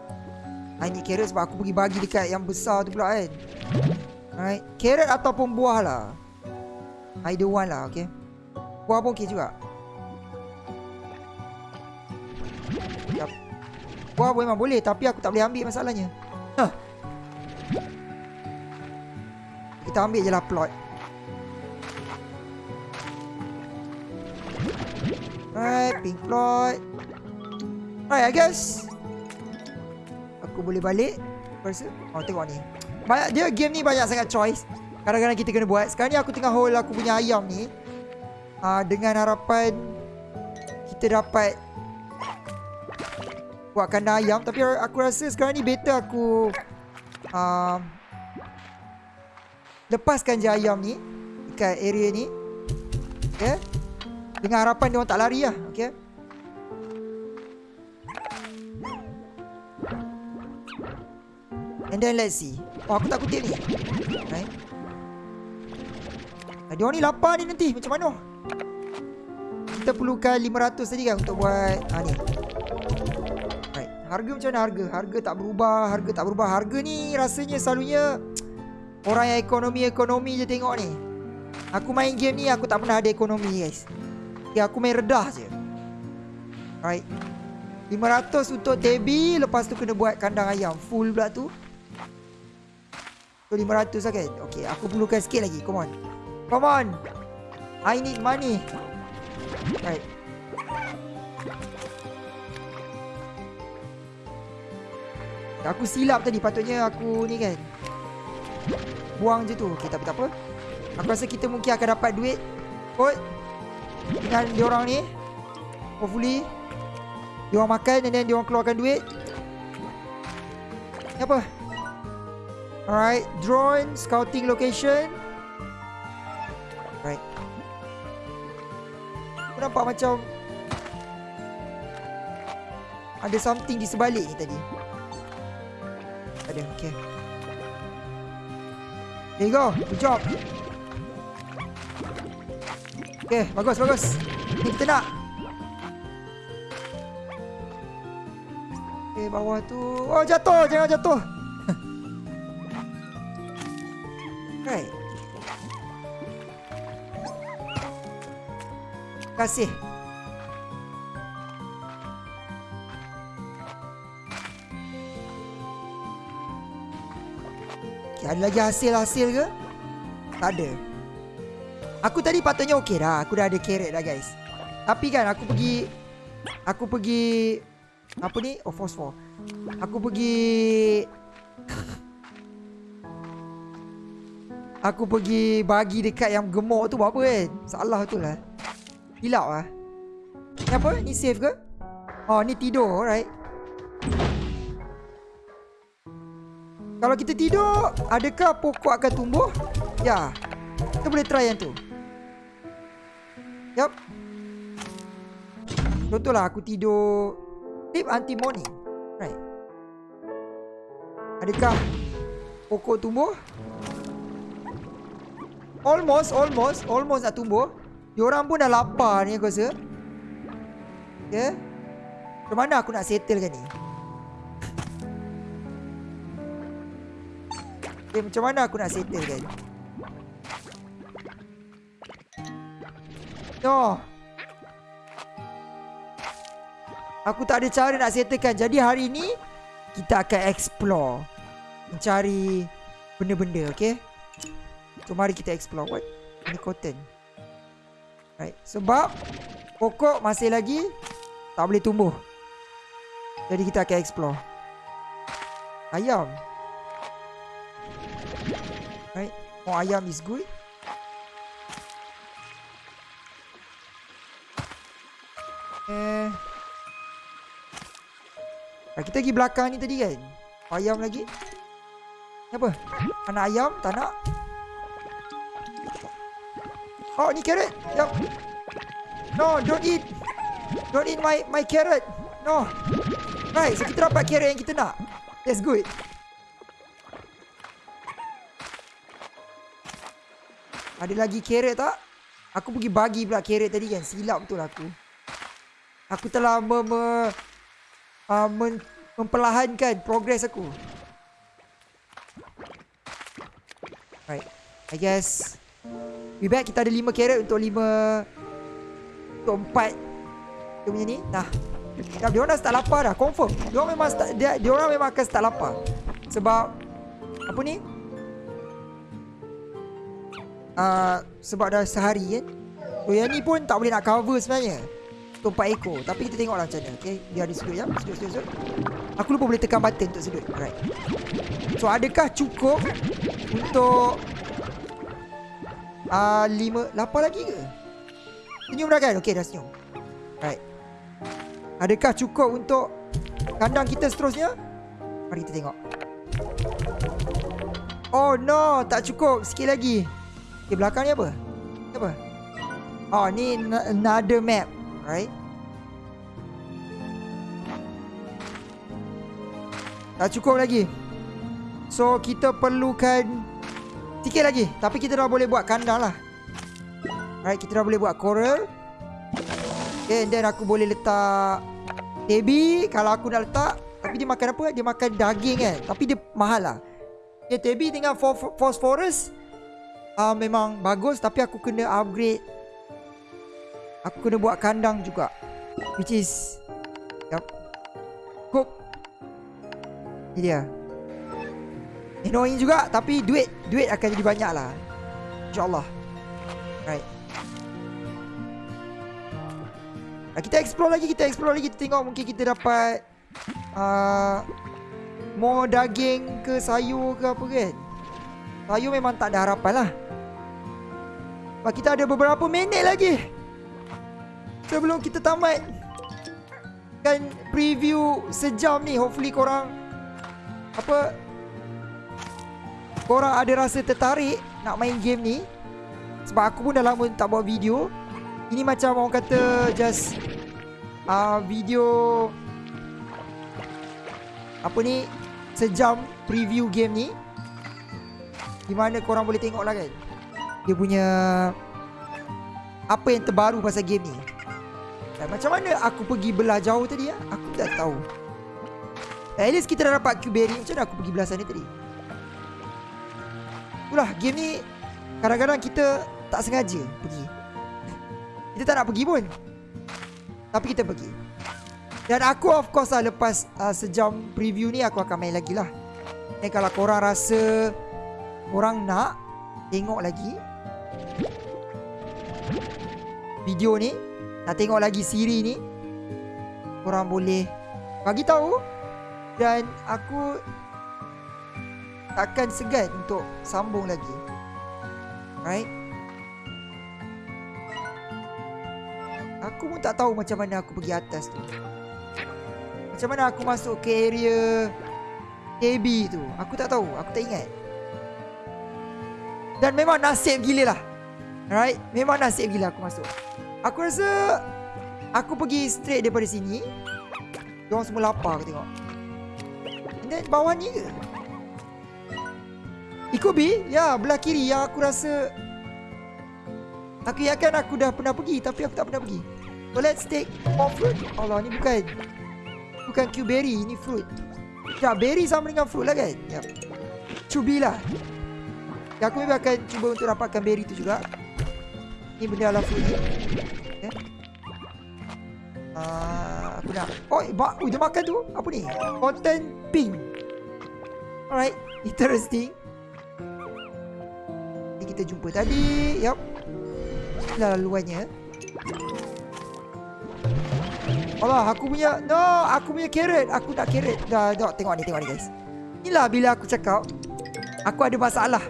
I need carrot sebab aku pergi bagi dekat yang besar tu pula kan. Alright. Carrot ataupun buah lah. Either one lah, okay. Buah pun okay juga. Buah memang boleh tapi aku tak boleh ambil masalahnya. Huh. Kita ambil je lah plot. Alright, pink floyd. Alright, I guess. Aku boleh balik. Rasa. Oh, tengok ni. Banyak dia game ni banyak sangat choice. Kadang-kadang kita kena buat. Sekarang ni aku tengah hold aku punya ayam ni. Uh, dengan harapan kita dapat buat kandang ayam. Tapi aku rasa sekarang ni better aku uh, lepaskan je ayam ni dekat area ni. Okay. Dengan harapan dia orang tak lari lah Okay And then let's see. Oh aku tak kutip ni. Right? Dia orang ni lapar ni nanti Macam mana? Kita perlukan 500 tadi kan Untuk buat ha, ni. Right. Harga macam mana harga? Harga tak berubah Harga tak berubah. Harga ni rasanya selalunya Orang yang ekonomi-ekonomi je tengok ni. Aku main game ni Aku tak pernah ada ekonomi guys. Ya aku main redah je. Right 500 untuk Tebi Lepas tu kena buat kandang ayam. Full pula tu. So 500 lah kan Okay aku perlukan sikit lagi. Come on. Come on. I need money. Right Aku silap tadi Patutnya aku ni kan Buang je tu. Okay tapi tak apa. Aku rasa kita mungkin akan dapat duit Kot. Dengan dia orang ni hopefully dia orang makan dan then dia orang keluarkan duit. Ni apa? Alright drone scouting location. Alright. Aku nampak macam ada something di sebalik ni tadi. Ada okay there you go good job Okay, bagus, bagus. Ni kita nak. Okay, bawah tu. Oh, jatuh. Jangan jatuh. right. Terima kasih. Ada lagi hasil-hasil ke? Tak ada. Aku tadi patutnya okey dah. Aku dah ada carrot dah guys. Tapi kan aku pergi aku pergi apa ni? Oh fosfor. Aku pergi Aku pergi bagi dekat yang gemuk tu buat apa kan? Salah tu lah. Hilap lah. Ni apa? Ni safe ke? Oh ni tidur right? Kalau kita tidur, adakah pokok akan tumbuh? Ya. Kita boleh try yang tu. Yup. Contohlah aku tidur Tip anti morning Right Adakah Pokok tumbuh Almost Almost Almost nak tumbuh Diorang pun dah lapar ni aku rasa Okay Macam mana aku nak settlekan ni Okay macam mana aku nak settlekan No. Aku tak ada cara nak settlekan. Jadi hari ni kita akan explore. Mencari benda-benda, okay? So mari kita explore. What? Ini cotton. Right. Sebab pokok masih lagi tak boleh tumbuh. Jadi kita akan explore. Ayam. More ayam is good. Eh. Ah, kita pergi belakang ni tadi kan. Ayam lagi. Apa? Anak ayam tak nak. Oh ni carrot. Yep. No, don't eat. Don't eat my my carrot. No. Right, so kita dapat carrot yang kita nak. That's good. Ada lagi carrot tak? Aku pergi bagi pula carrot tadi kan. Silap betul aku. Aku telah me, me, uh, men, memperlahankan progress aku. Right. I guess We back kita ada 5 carrot untuk 5 Untuk 4 Dia punya ni Nah Dah, dia orang dah start lapar dah Confirm Dia orang memang start, dia, dia orang memang akan start lapar Sebab Apa ni uh, Sebab dah sehari kan. So yang ni pun tak boleh nak cover sebenarnya. 4 ekor. Tapi kita tengoklah macam mana Okay Biar dia sedut ya? Sedut sedut sedut Aku lupa boleh tekan button untuk sedut Alright. So adakah cukup Untuk Ah uh, lima Lapar lagi ke? Senyum dah kan? Okay dah senyum. Alright. Adakah cukup untuk Kandang kita seterusnya? Mari kita tengok. Oh no. Tak cukup. Sikit lagi Okay belakang ni apa? Apa? Oh ni another map Right? Tak cukup lagi. So kita perlukan Sikit lagi. Tapi kita dah boleh buat kandang lah. Alright kita dah boleh buat coral. Okay and then aku boleh letak Tebi Kalau aku nak letak Tapi dia makan apa? Dia makan daging kan? Tapi dia mahal lah. Okay tebi dengan phosphorus uh, Memang bagus Tapi aku kena upgrade. Aku kena buat kandang juga. Which is Yup. Cook dia. Annoying juga Tapi duit Duit akan jadi banyak lah InsyaAllah Right Kita explore lagi Kita explore lagi. Kita tengok mungkin kita dapat uh, More daging ke sayur ke apa kan Sayur memang tak ada harapan lah. Sebab kita ada beberapa minit lagi. Sebelum kita tamat Kan preview sejam ni Hopefully korang Apa korang ada rasa tertarik nak main game ni. Sebab aku pun dah lama tak buat video. Ini macam orang kata just uh, Video Apa ni Sejam preview game ni Di mana korang boleh tengok lah kan? Dia punya Apa yang terbaru pasal game ni. Dan macam mana aku pergi belah jauh tadi ya? Aku tak tahu. At least kita dah dapat Q-Berry Macam mana aku pergi belah sana tadi? Itulah game ni Kadang-kadang kita Tak sengaja pergi. Kita tak nak pergi pun. Tapi kita pergi. Dan aku of course lah Lepas uh, sejam preview ni Aku akan main lagi lah. Dan kalau korang rasa Korang nak Tengok lagi Video ni Nak tengok lagi siri ni Korang boleh Bagi tahu Dan aku takkan segan untuk sambung lagi. Right? Aku pun tak tahu macam mana aku pergi atas tu. Macam mana aku masuk ke area KB tu. Aku tak tahu. Aku tak ingat. Dan memang nasib gila lah. Right? Memang nasib gila aku masuk. Aku rasa aku pergi straight daripada sini. Diorang semua lapar aku tengok. And then bawah ni ke? Ikut B Ya belah kiri yang aku rasa Aku yakin aku dah pernah pergi Tapi aku tak pernah pergi So let's take more fruit Allah ni bukan Bukan Q-berry Ini fruit Ya berry sama dengan fruit lah kan Ya Cubi lah Ya aku memang akan cuba untuk dapatkan berry tu juga Ni benda ala fruit ni okay. Uh, aku nak Oh, uh, dia makan tu Apa ni? Cotton pink Alright Interesting kita jumpa tadi. Yup. Inilah laluannya. Allah, aku punya no, aku punya carrot. Aku nak carrot. Dah, dah tengok ni, tengok ni guys. Inilah bila aku cakap aku ada masalah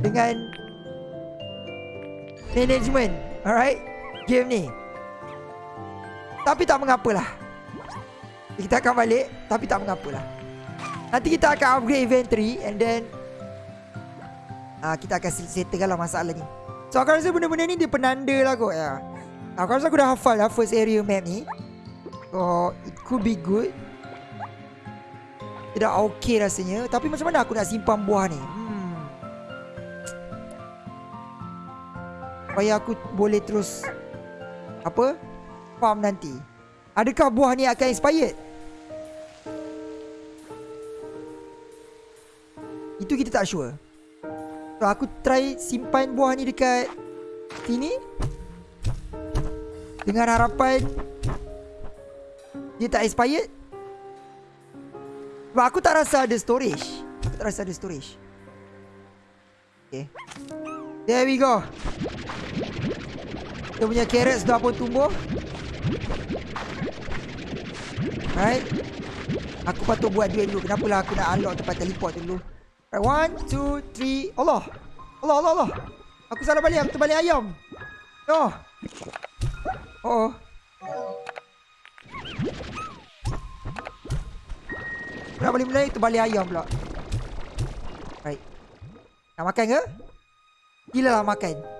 dengan management. Alright? Game ni. Tapi tak mengapalah. Kita akan balik, tapi tak mengapalah. Nanti kita akan upgrade inventory and then uh, kita akan settlekan lah masalah ni. So aku rasa benda-benda ni dia penanda lah kot ya. Aku rasa aku dah hafal lah first area map ni. So it could be good Tidak okay rasanya Tapi macam mana aku nak simpan buah ni hmm. Supaya aku boleh terus Apa Farm nanti. Adakah buah ni akan expired? Itu kita tak sure. So aku try simpan buah ni dekat Sini. Dengan harapan dia tak expired. Sebab aku tak rasa ada storage. Aku tak rasa ada storage. Okay. There we go Kita punya carrot sudah pun tumbuh Right Aku patut buat duit dulu Kenapalah aku nak unlock tempat teleport dulu Right One, two, three Allah Allah, Allah, Allah Aku salah balik Aku terbalik ayam No Oh, oh. Nak balik mulai tu balik ayam pula. Right. Nak makan ke? Gila lah makan.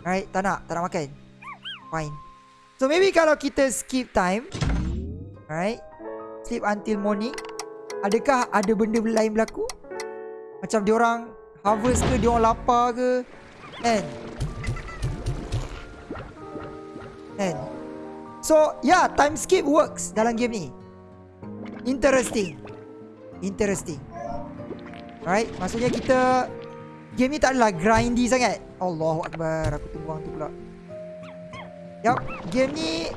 Right, tak nak, tak nak makan. Fine. So maybe kalau kita skip time. Right. Sleep until morning. Adakah ada benda lain berlaku? Macam dia orang harvest ke, dia orang lapar ke? Kan? Kan? So, yeah, time skip works dalam game ni. Interesting Interesting Alright Maksudnya kita Game ni tak adalah grindy sangat. Allahu Akbar Aku orang tu pula. Yup Game ni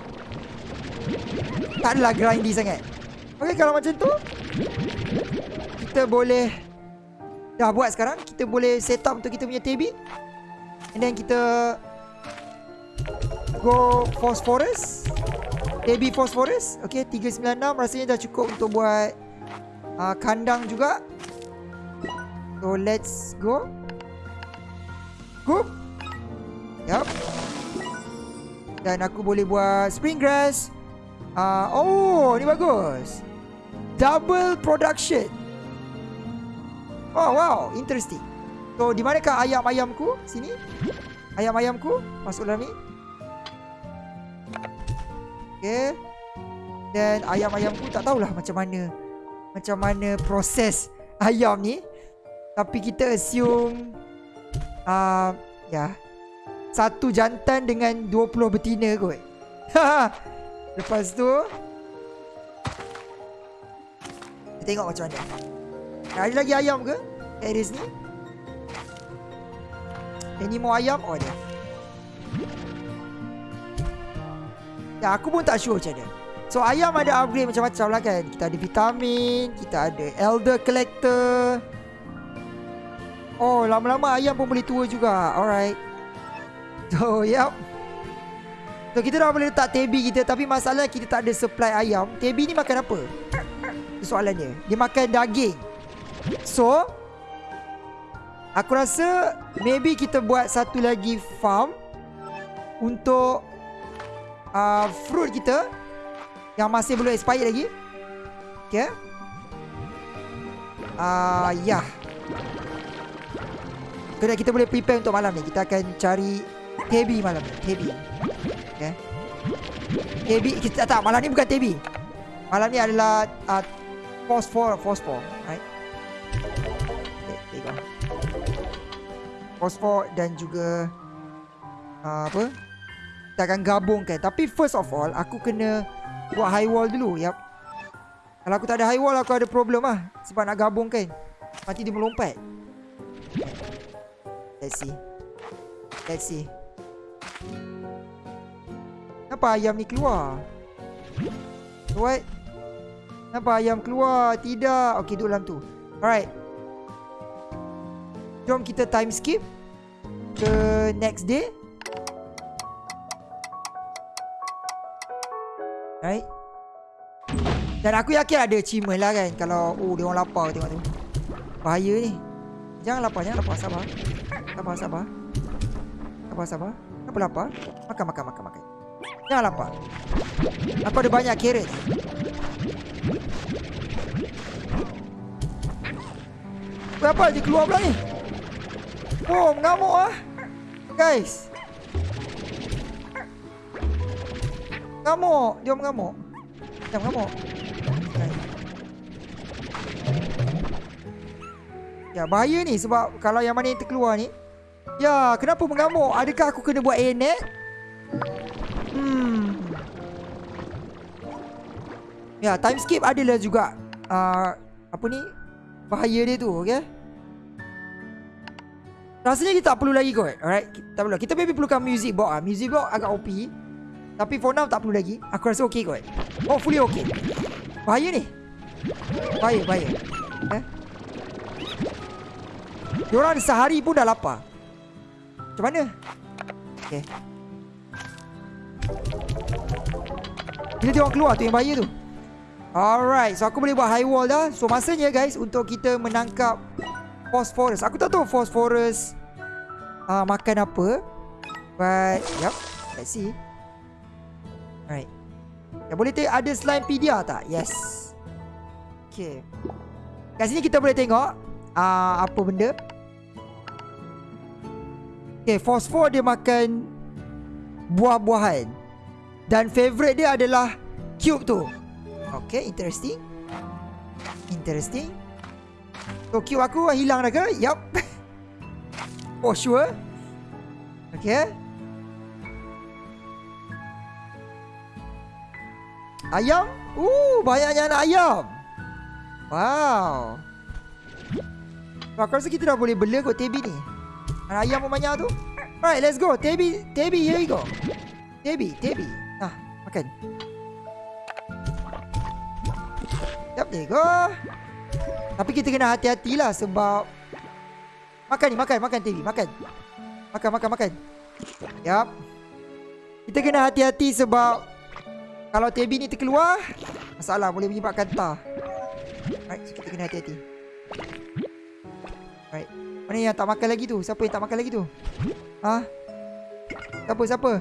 Tak adalah grindy sangat. Okay kalau macam tu Kita boleh Dah buat sekarang. Kita boleh set up untuk kita punya TB And then kita Go Phosphorus. AB Phosphorus. Okay 396 rasanya dah cukup untuk buat uh, Kandang juga. So let's go Go Yup. Dan aku boleh buat Spring grass. Uh, Oh ni bagus. Double production. Oh wow Interesting. So di manakah ayam-ayamku Sini. Ayam-ayamku Masuk dalam ni. Okay Dan ayam-ayam pun tak tahulah macam mana Macam mana proses ayam ni. Tapi kita assume uh, Ya yeah, Satu jantan dengan 20 betina kot Lepas tu Kita tengok macam mana Ada lagi ayam ke? Ares ni Any more ayam? Oh ada Ya, aku pun tak sure macam mana. So, ayam ada upgrade macam-macam lah kan. Kita ada vitamin, kita ada elder collector. Oh, lama-lama ayam pun boleh tua juga. Alright. So, yep. So, kita dah boleh letak tebi kita. Tapi masalah kita tak ada supply ayam. Tebi ni makan apa? Soalan dia. Makan daging. So, aku rasa maybe kita buat satu lagi farm untuk uh, fruit kita yang masih belum expired lagi. Okay. Ah, uh, ya. Yeah. Kena kita boleh prepare untuk malam ni. Kita akan cari tebi malam ni. Tebi. Okay. Tebi kita tak malam ni bukan tebi. Malam ni adalah uh, fosfor, fosfor, right? Okay, fosfor dan juga uh, apa? kita akan gabungkan. Tapi first of all, aku kena buat high wall dulu. Yap. Kalau aku tak ada high wall, aku ada problem lah. Sebab nak gabungkan. Nanti dia melompat. Let's see. Let's see. Kenapa ayam ni keluar? What? Kenapa ayam keluar? Tidak. Okay, duduk dalam tu. Alright. Jom kita time skip ke next day. Right Dan aku yakin ada achievement lah kan Kalau Oh dia orang lapar tengok tu Bahaya ni Jangan lapar Jangan lapar Sabar. Sabar sabar. Sabar sabar. Kenapa lapar? Makan makan makan makan. Jangan lapar. Aku ada banyak carrot. Kenapa dia keluar pula ni? Oh mengamuk ah. Guys. Mengamuk. Dia mengamuk. Dia mengamuk Ya bahaya ni sebab kalau yang mana yang terkeluar ni Ya kenapa mengamuk? Adakah aku kena buat air Hmm. Ya time skip adalah juga uh, Apa ni Bahaya dia tu okay Rasanya kita tak perlu lagi kot Alright? Tak perlu. Kita maybe perlukan music box ah. Music box agak OP Tapi for now tak perlu lagi. Aku rasa okay kot. Hopefully okay. Bahaya ni. Bahaya bahaya. Eh Diorang sehari pun dah lapar. Macam mana? Okay Bila dia orang keluar tu yang bahaya tu. Alright So aku boleh buat high wall dah. So masanya guys Untuk kita menangkap Phosphorus. Aku tak tahu phosphorus uh, Makan apa. But Yup Let's see. Alright. Ya boleh tengok Ada slime pedia tak? Yes. Okay Kat sini kita boleh tengok uh, Apa benda Okay Phosphor dia makan Buah-buahan. Dan favourite dia adalah Cube tu. Okay interesting. Interesting. So cube aku hilang dah ke? Yup. For sure. Okay. Ayam? Uh, banyaknya anak ayam. Wow. Aku rasa kita dah boleh bela kot Tebi ni ayam pun banyak tu. Alright, let's go. Tebi, Tebi, here we go. Tebi, Tebi. Nah, makan. Yep, there you go. Tapi kita kena hati-hatilah sebab Makan ni, makan, makan Tebi, makan. Makan, makan, makan. Yep Kita kena hati-hati sebab Kalau Tebi ni terkeluar Masalah, boleh menyebabkan tar Alright, so kita kena hati-hati. Alright Mana yang tak makan lagi tu? Siapa yang tak makan lagi tu? Ha? Siapa, siapa?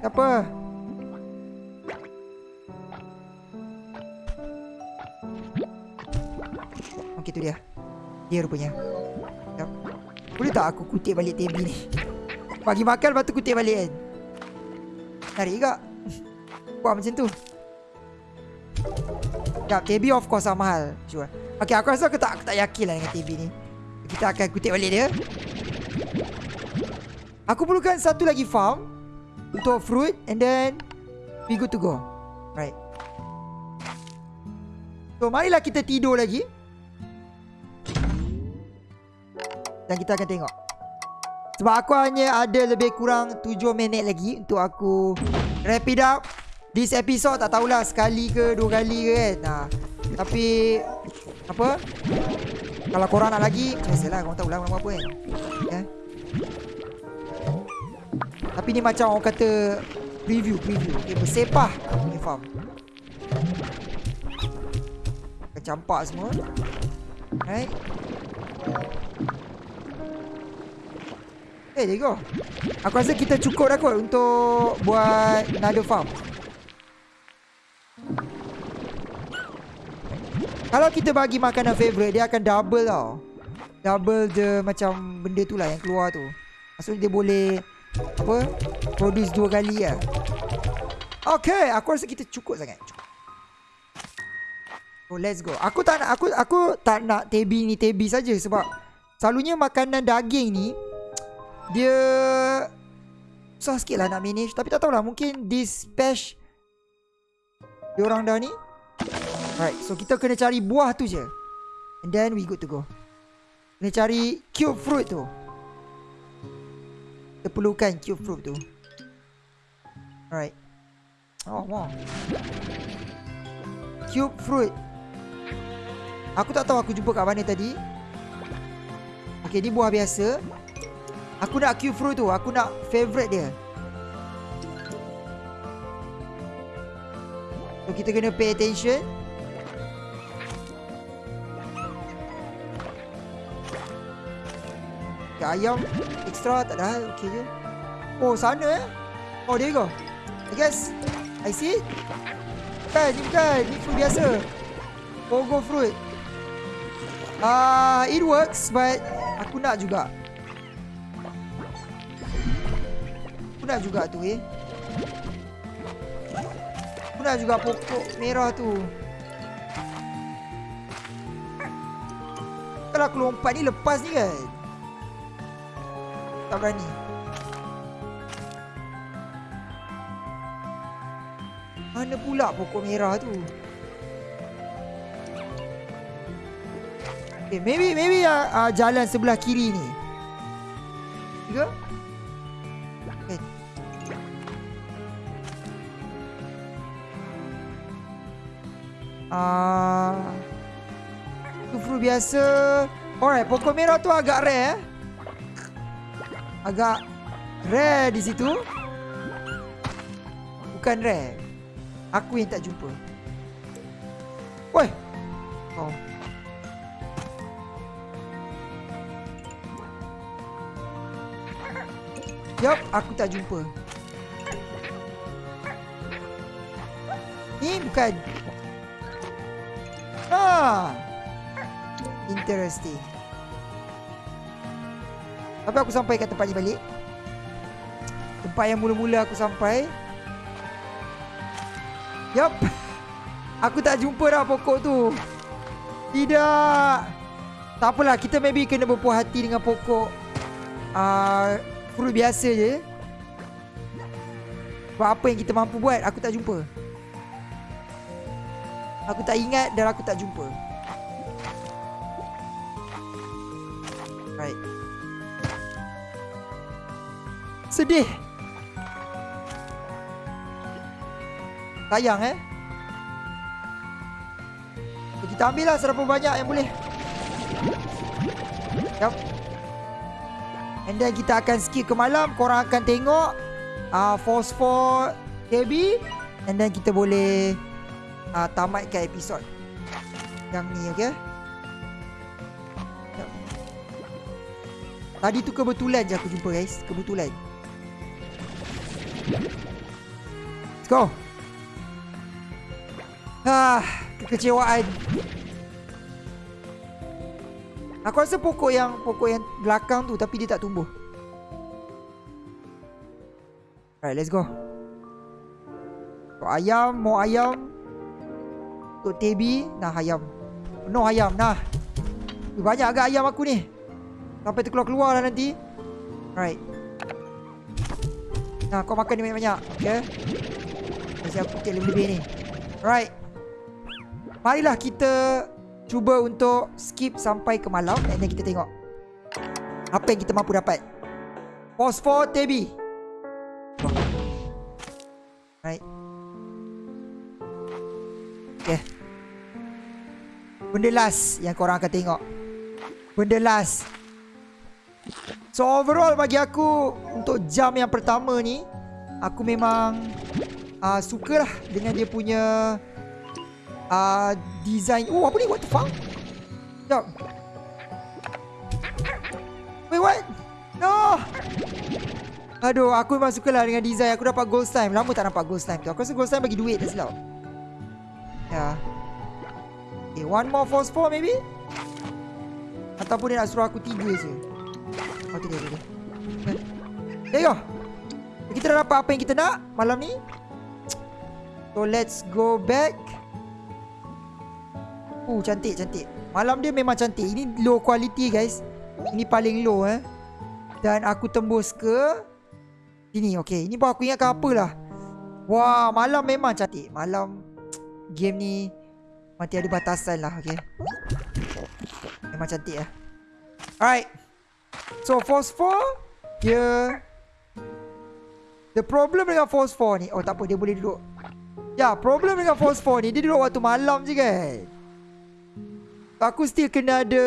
Siapa? Okey tu dia. Dia rupanya. Sekejap. Boleh tak aku kutip balik TV ni? Bagi makan lepas tu kutip balik kan? Tarik juga. Buat macam tu. Sekejap, TV of course lah mahal. Sure. Okay, aku rasa aku tak, aku tak yakin lah dengan TV ni. Kita akan kutip balik dia. Aku perlukan satu lagi farm. Untuk fruit. And then, we good to go. Right. So, marilah kita tidur lagi. Dan kita akan tengok Sebab aku hanya ada lebih kurang 7 minit lagi Untuk aku Wrap it up This episode tak tahulah Sekali ke dua kali ke kan nah, Tapi Apa? Kalau korang nak lagi Biasalah korang tahulah Nama apa kan yeah. Tapi ni macam orang kata Preview Preview. Okay, Bersepah. Aku ni farm Akan campak semua. Right? Eh, there you go. Aku rasa kita cukup dah kot untuk buat another farm. Kalau kita bagi makanan favourite, dia akan double tau. Double the macam benda tu lah yang keluar tu. Maksudnya dia boleh, apa, produce dua kali lah. Okay, aku rasa kita cukup sangat. Cukup. Oh, let's go. Aku tak nak, aku aku tak nak tebi ni tebi saja sebab selalunya makanan daging ni dia Susah sikit lah nak manage Tapi tak tahulah Mungkin this patch Dia orang dah ni Alright So kita kena cari buah tu je. And then we good to go. Kena cari cube fruit tu. Kita perlukan cube fruit tu. Alright. Oh wow. Cube fruit. Aku tak tahu aku jumpa kat mana tadi. Okay ni buah biasa. Aku nak cube fruit tu. Aku nak favorite dia. So kita kena pay attention Okay, ayam? Extra tak ada hal? Okay je. Oh sana eh? Oh there you go. I guess. I see. It Bukan ni bukan Ni fruit biasa. Pogo fruit. Ah, uh, It works But Aku nak juga. Aku nak juga tu eh. Aku nak juga pokok merah tu. Kalau aku lompat ni lepas ni kan Tak berani Mana pula pokok merah tu Okay, maybe maybe uh, uh, jalan sebelah kiri ni. Tiga. Okay. Ah. Uh, tu fruit biasa. Alright, pokok merah tu agak rare. Eh? Agak rare di situ. Bukan rare. Aku yang tak jumpa. Woi. Oh. Yup, aku tak jumpa. Ni bukan. Ah. Interesting. Tapi aku sampai kat tempat ni balik. Tempat yang mula-mula aku sampai. Yup. Aku tak jumpa dah pokok tu. Tidak. Tak apalah, kita maybe kena berpuas hati dengan pokok. Uh, fruit biasa je Buat apa yang kita mampu buat Aku tak jumpa Aku tak ingat dan aku tak jumpa Sedih. Sayang eh? Kita ambil lah serapa banyak yang boleh. Yup And then kita akan skip ke malam. Korang akan tengok uh, Fosfor KB And then kita boleh uh, Tamatkan episod Yang ni okay Tadi tu kebetulan je aku jumpa guys. Kebetulan Let's go Ah, kekecewaan Aku rasa pokok yang pokok yang belakang tu tapi dia tak tumbuh. Alright, let's go. Untuk ayam, mau ayam. Untuk tebi, nah ayam. Penuh ayam, nah. Banyak agak ayam aku ni. Sampai terkeluar-keluar lah nanti. Alright. Nah, kau makan ni banyak-banyak. Okay. Kasi aku take lebih-lebih ni. Alright. Marilah kita cuba untuk skip sampai ke malam dan kita tengok apa yang kita mampu dapat. Fosfor Tebi. Right. Okay. Benda last yang korang akan tengok. Benda last. So overall bagi aku untuk jam yang pertama ni aku memang uh, sukalah dengan dia punya uh, design. Oh, apa ni? What the fuck? Sekejap. Wait, what? No! Aduh, aku memang suka lah dengan design. Aku dapat gold slime. Lama tak nampak gold slime tu. Aku rasa gold slime bagi duit tak silap. Ya. Yeah. Okay, one more phosphor maybe? Ataupun dia nak suruh aku tiga je. Oh, tu dia. There you go. Kita dah dapat apa yang kita nak malam ni. So, let's go back. Uh cantik cantik. Malam dia memang cantik. Ini low quality guys. Ini paling low eh. Dan aku tembus ke Sini. Okay Ini pun aku ingatkan apalah Wah malam memang cantik. Malam Game ni Mati ada batasan lah okay Memang cantik lah Alright So 4 Dia The problem dengan 4 ni Oh tak apa dia boleh duduk Ya problem dengan 4 ni Dia duduk waktu malam je kan Aku still kena ada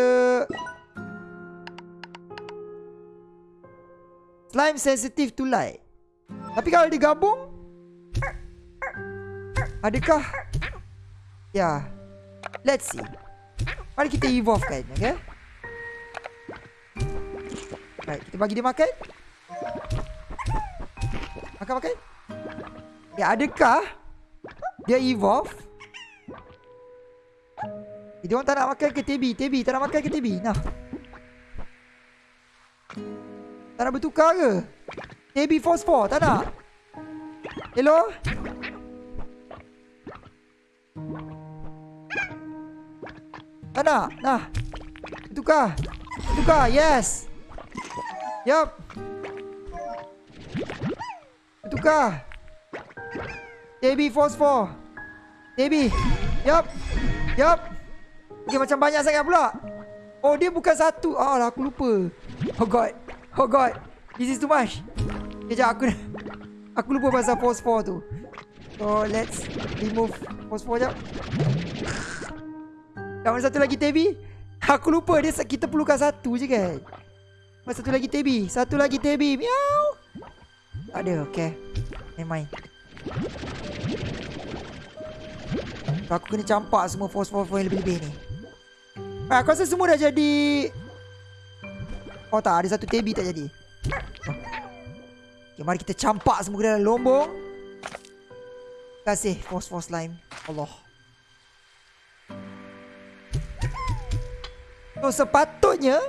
Slime sensitive to light Tapi kalau digabung Adakah Ya. Let's see. Mari kita evolve kan, okay? Baik, kita bagi dia makan. Makan makan. Ya, adakah dia evolve? Eh, dia orang tak nak makan ke Tebi? Tebi tak nak makan ke Tebi? Nah. Tak nak bertukar ke? Tebi fosfor tak nak? Hello? Tak nak? Nah. Bertukar. Bertukar. Yes. Yup. Bertukar. Tebi fosfor. Tebi. Yup. Yup. Okay, macam banyak sangat pula. Oh, dia bukan satu. Ah, aku lupa. Oh, God. Oh, God. This is too much. Kejap, aku Aku lupa pasal fosfor tu. So, let's remove fosfor jap. Dah mana satu lagi Tebi? Aku lupa dia kita perlukan satu je kan. Mana satu lagi Tebi? Satu lagi Tebi. Miau. Tak ada, okay. Mind. Aku kena campak semua fosfor-fosfor yang lebih-lebih ni. Ah, aku rasa semua dah jadi. Oh tak, ada satu Tebi tak jadi. Okay, mari kita campak semua ke dalam lombong. Terima kasih fosfor slime. Allah. So sepatutnya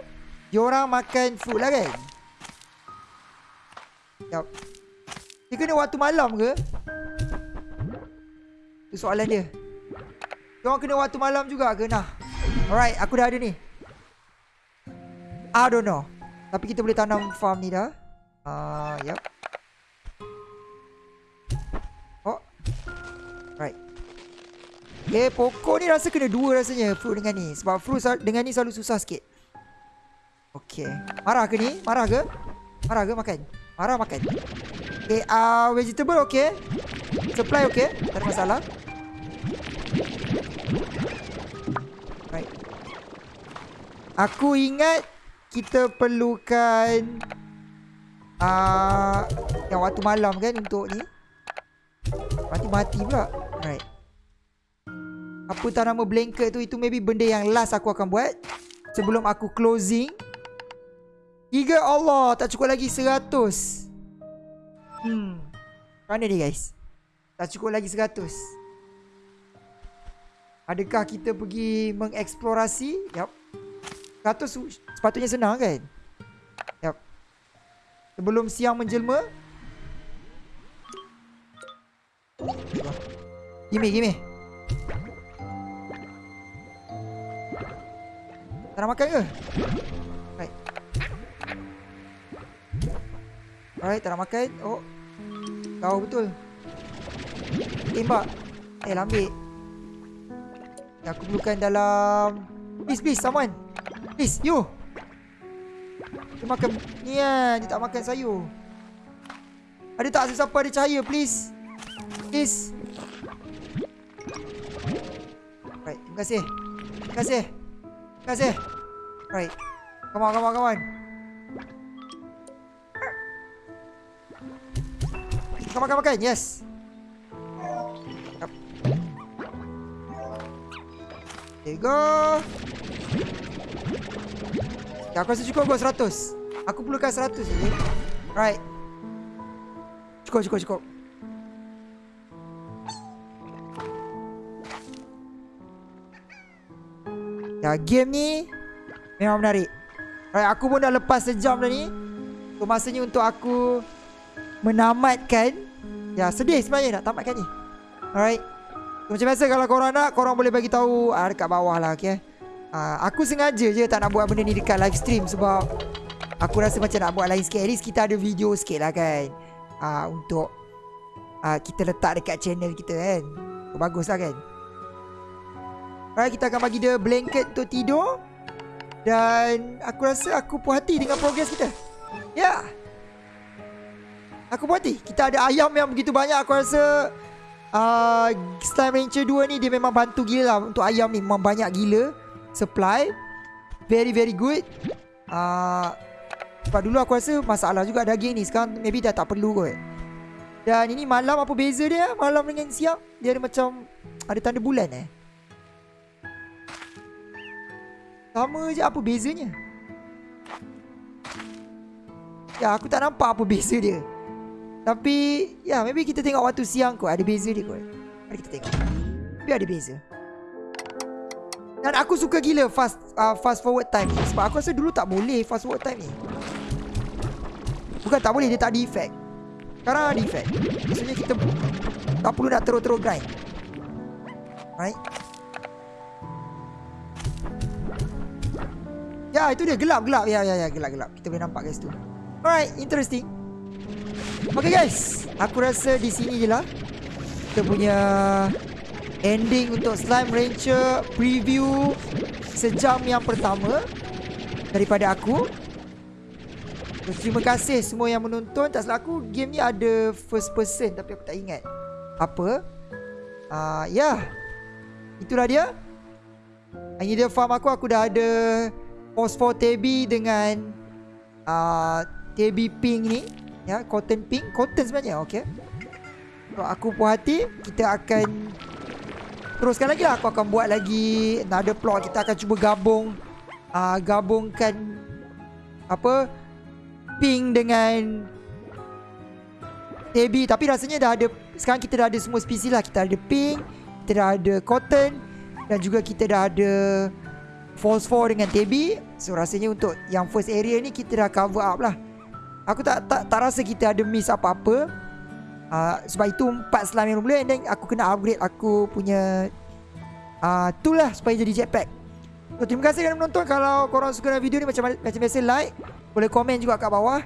Diorang makan food lah kan? Yup Dia kena waktu malam ke? Itu soalan dia. Diorang kena waktu malam juga ke? Nah. Alright aku dah ada ni. I don't know. Tapi kita boleh tanam farm ni dah. Uh, Yup. Oh. Right. Okay, pokok ni rasa kena dua rasanya fruit dengan ni. Sebab fruit dengan ni selalu susah sikit. Okay. Marah ke ni? Marah ke? Marah ke makan? Marah makan. Okay, uh, vegetable okay. Supply okay. Tak ada masalah. Right. Aku ingat kita perlukan uh, yang waktu malam kan untuk ni. Mati-mati pula. Right. Apa tak nama blanket tu Itu maybe benda yang last aku akan buat Sebelum aku closing Tiga Allah Tak cukup lagi seratus. Hmm. Mana ni guys? Tak cukup lagi seratus. Adakah kita pergi mengeksplorasi? Yup. Seratus sepatutnya senang kan? Yup. Sebelum siang menjelma. Gimme gimme. Tak nak makan ke? Alright, tak nak makan. Oh. Kau betul. Tembak. Eh, ambil Yang aku perlukan dalam Please, please, someone. Please, you. Dia makan Ni kan, dia tak makan sayur. Ada tak sesiapa ada cahaya, please? Please. Right, terima kasih. Terima kasih. Terima kasih. Right. Come on, come on, come on. On, come on. Yes. There you go. Ya, aku rasa cukup kot 100. Aku perlukan 100 je. Right. Cukup, cukup, cukup. Ya, game ni memang menarik. Alright, aku pun dah lepas sejam dah ni. So, masanya untuk aku menamatkan. Ya, sedih sebenarnya nak tamatkan ni. Alright. Macam biasa kalau korang nak, korang boleh bagi tahu uh, dekat bawah lah, okay? Uh, aku sengaja je tak nak buat benda ni dekat live stream sebab aku rasa macam nak buat lain sikit. At least kita ada video sikit lah kan. Uh, untuk uh, kita letak dekat channel kita kan. So, bagus lah kan. Alright, kita akan bagi dia blanket untuk tidur. Dan aku rasa aku puas hati dengan progres kita. Ya. Yeah. Aku puas hati. Kita ada ayam yang begitu banyak. Aku rasa uh, Slime Rancher 2 ni dia memang bantu gila lah. Untuk ayam ni memang banyak gila. Supply. Very very good. Uh, sebab dulu aku rasa masalah juga daging ni. Sekarang maybe dah tak perlu kot. Dan ini malam apa beza dia? Malam dengan siang. Dia ada macam ada tanda bulan eh. Sama je apa bezanya Ya aku tak nampak apa beza dia Tapi Ya maybe kita tengok waktu siang kot. Ada beza dia kot. Mari kita tengok. Tapi ada beza. Dan aku suka gila fast uh, fast forward time ni. Sebab aku rasa dulu tak boleh fast forward time ni. Bukan tak boleh dia tak ada effect Sekarang ada effect Maksudnya kita Tak perlu nak terus-terus grind. Right? Ya itu dia. Gelap-gelap Ya ya ya. Gelap-gelap Kita boleh nampak guys tu. Alright, interesting. Okay guys, aku rasa di sini je lah kita punya ending untuk Slime Rancher preview sejam yang pertama daripada aku. Terima kasih semua yang menonton. Tak salah aku, game ni ada first person tapi aku tak ingat apa. Uh, ya, yeah. itulah dia. Ini dia farm aku. Aku dah ada Phosphor Tabby dengan uh, KB pink ni ya cotton pink cotton sebenarnya okey. Kalau aku puas hati kita akan teruskan lagi lah. Aku akan buat lagi another plot. Kita akan cuba gabung uh, gabungkan apa pink dengan KB tapi rasanya dah ada sekarang kita dah ada semua spesies lah. Kita ada pink kita dah ada cotton dan juga kita dah ada phosphor dengan TB so rasanya untuk yang first area ni kita dah cover up lah Aku tak tak tak rasa kita ada miss apa-apa. Uh, sebab itu empat slime yang boleh dan aku kena upgrade aku punya uh, tool lah supaya jadi jetpack. So, terima kasih kerana menonton. Kalau korang suka video ni macam macam biasa like, boleh komen juga kat bawah.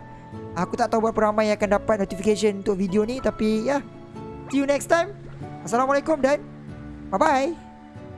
Aku tak tahu berapa ramai yang akan dapat notification untuk video ni tapi ya. Yeah. See you next time. Assalamualaikum dan bye bye.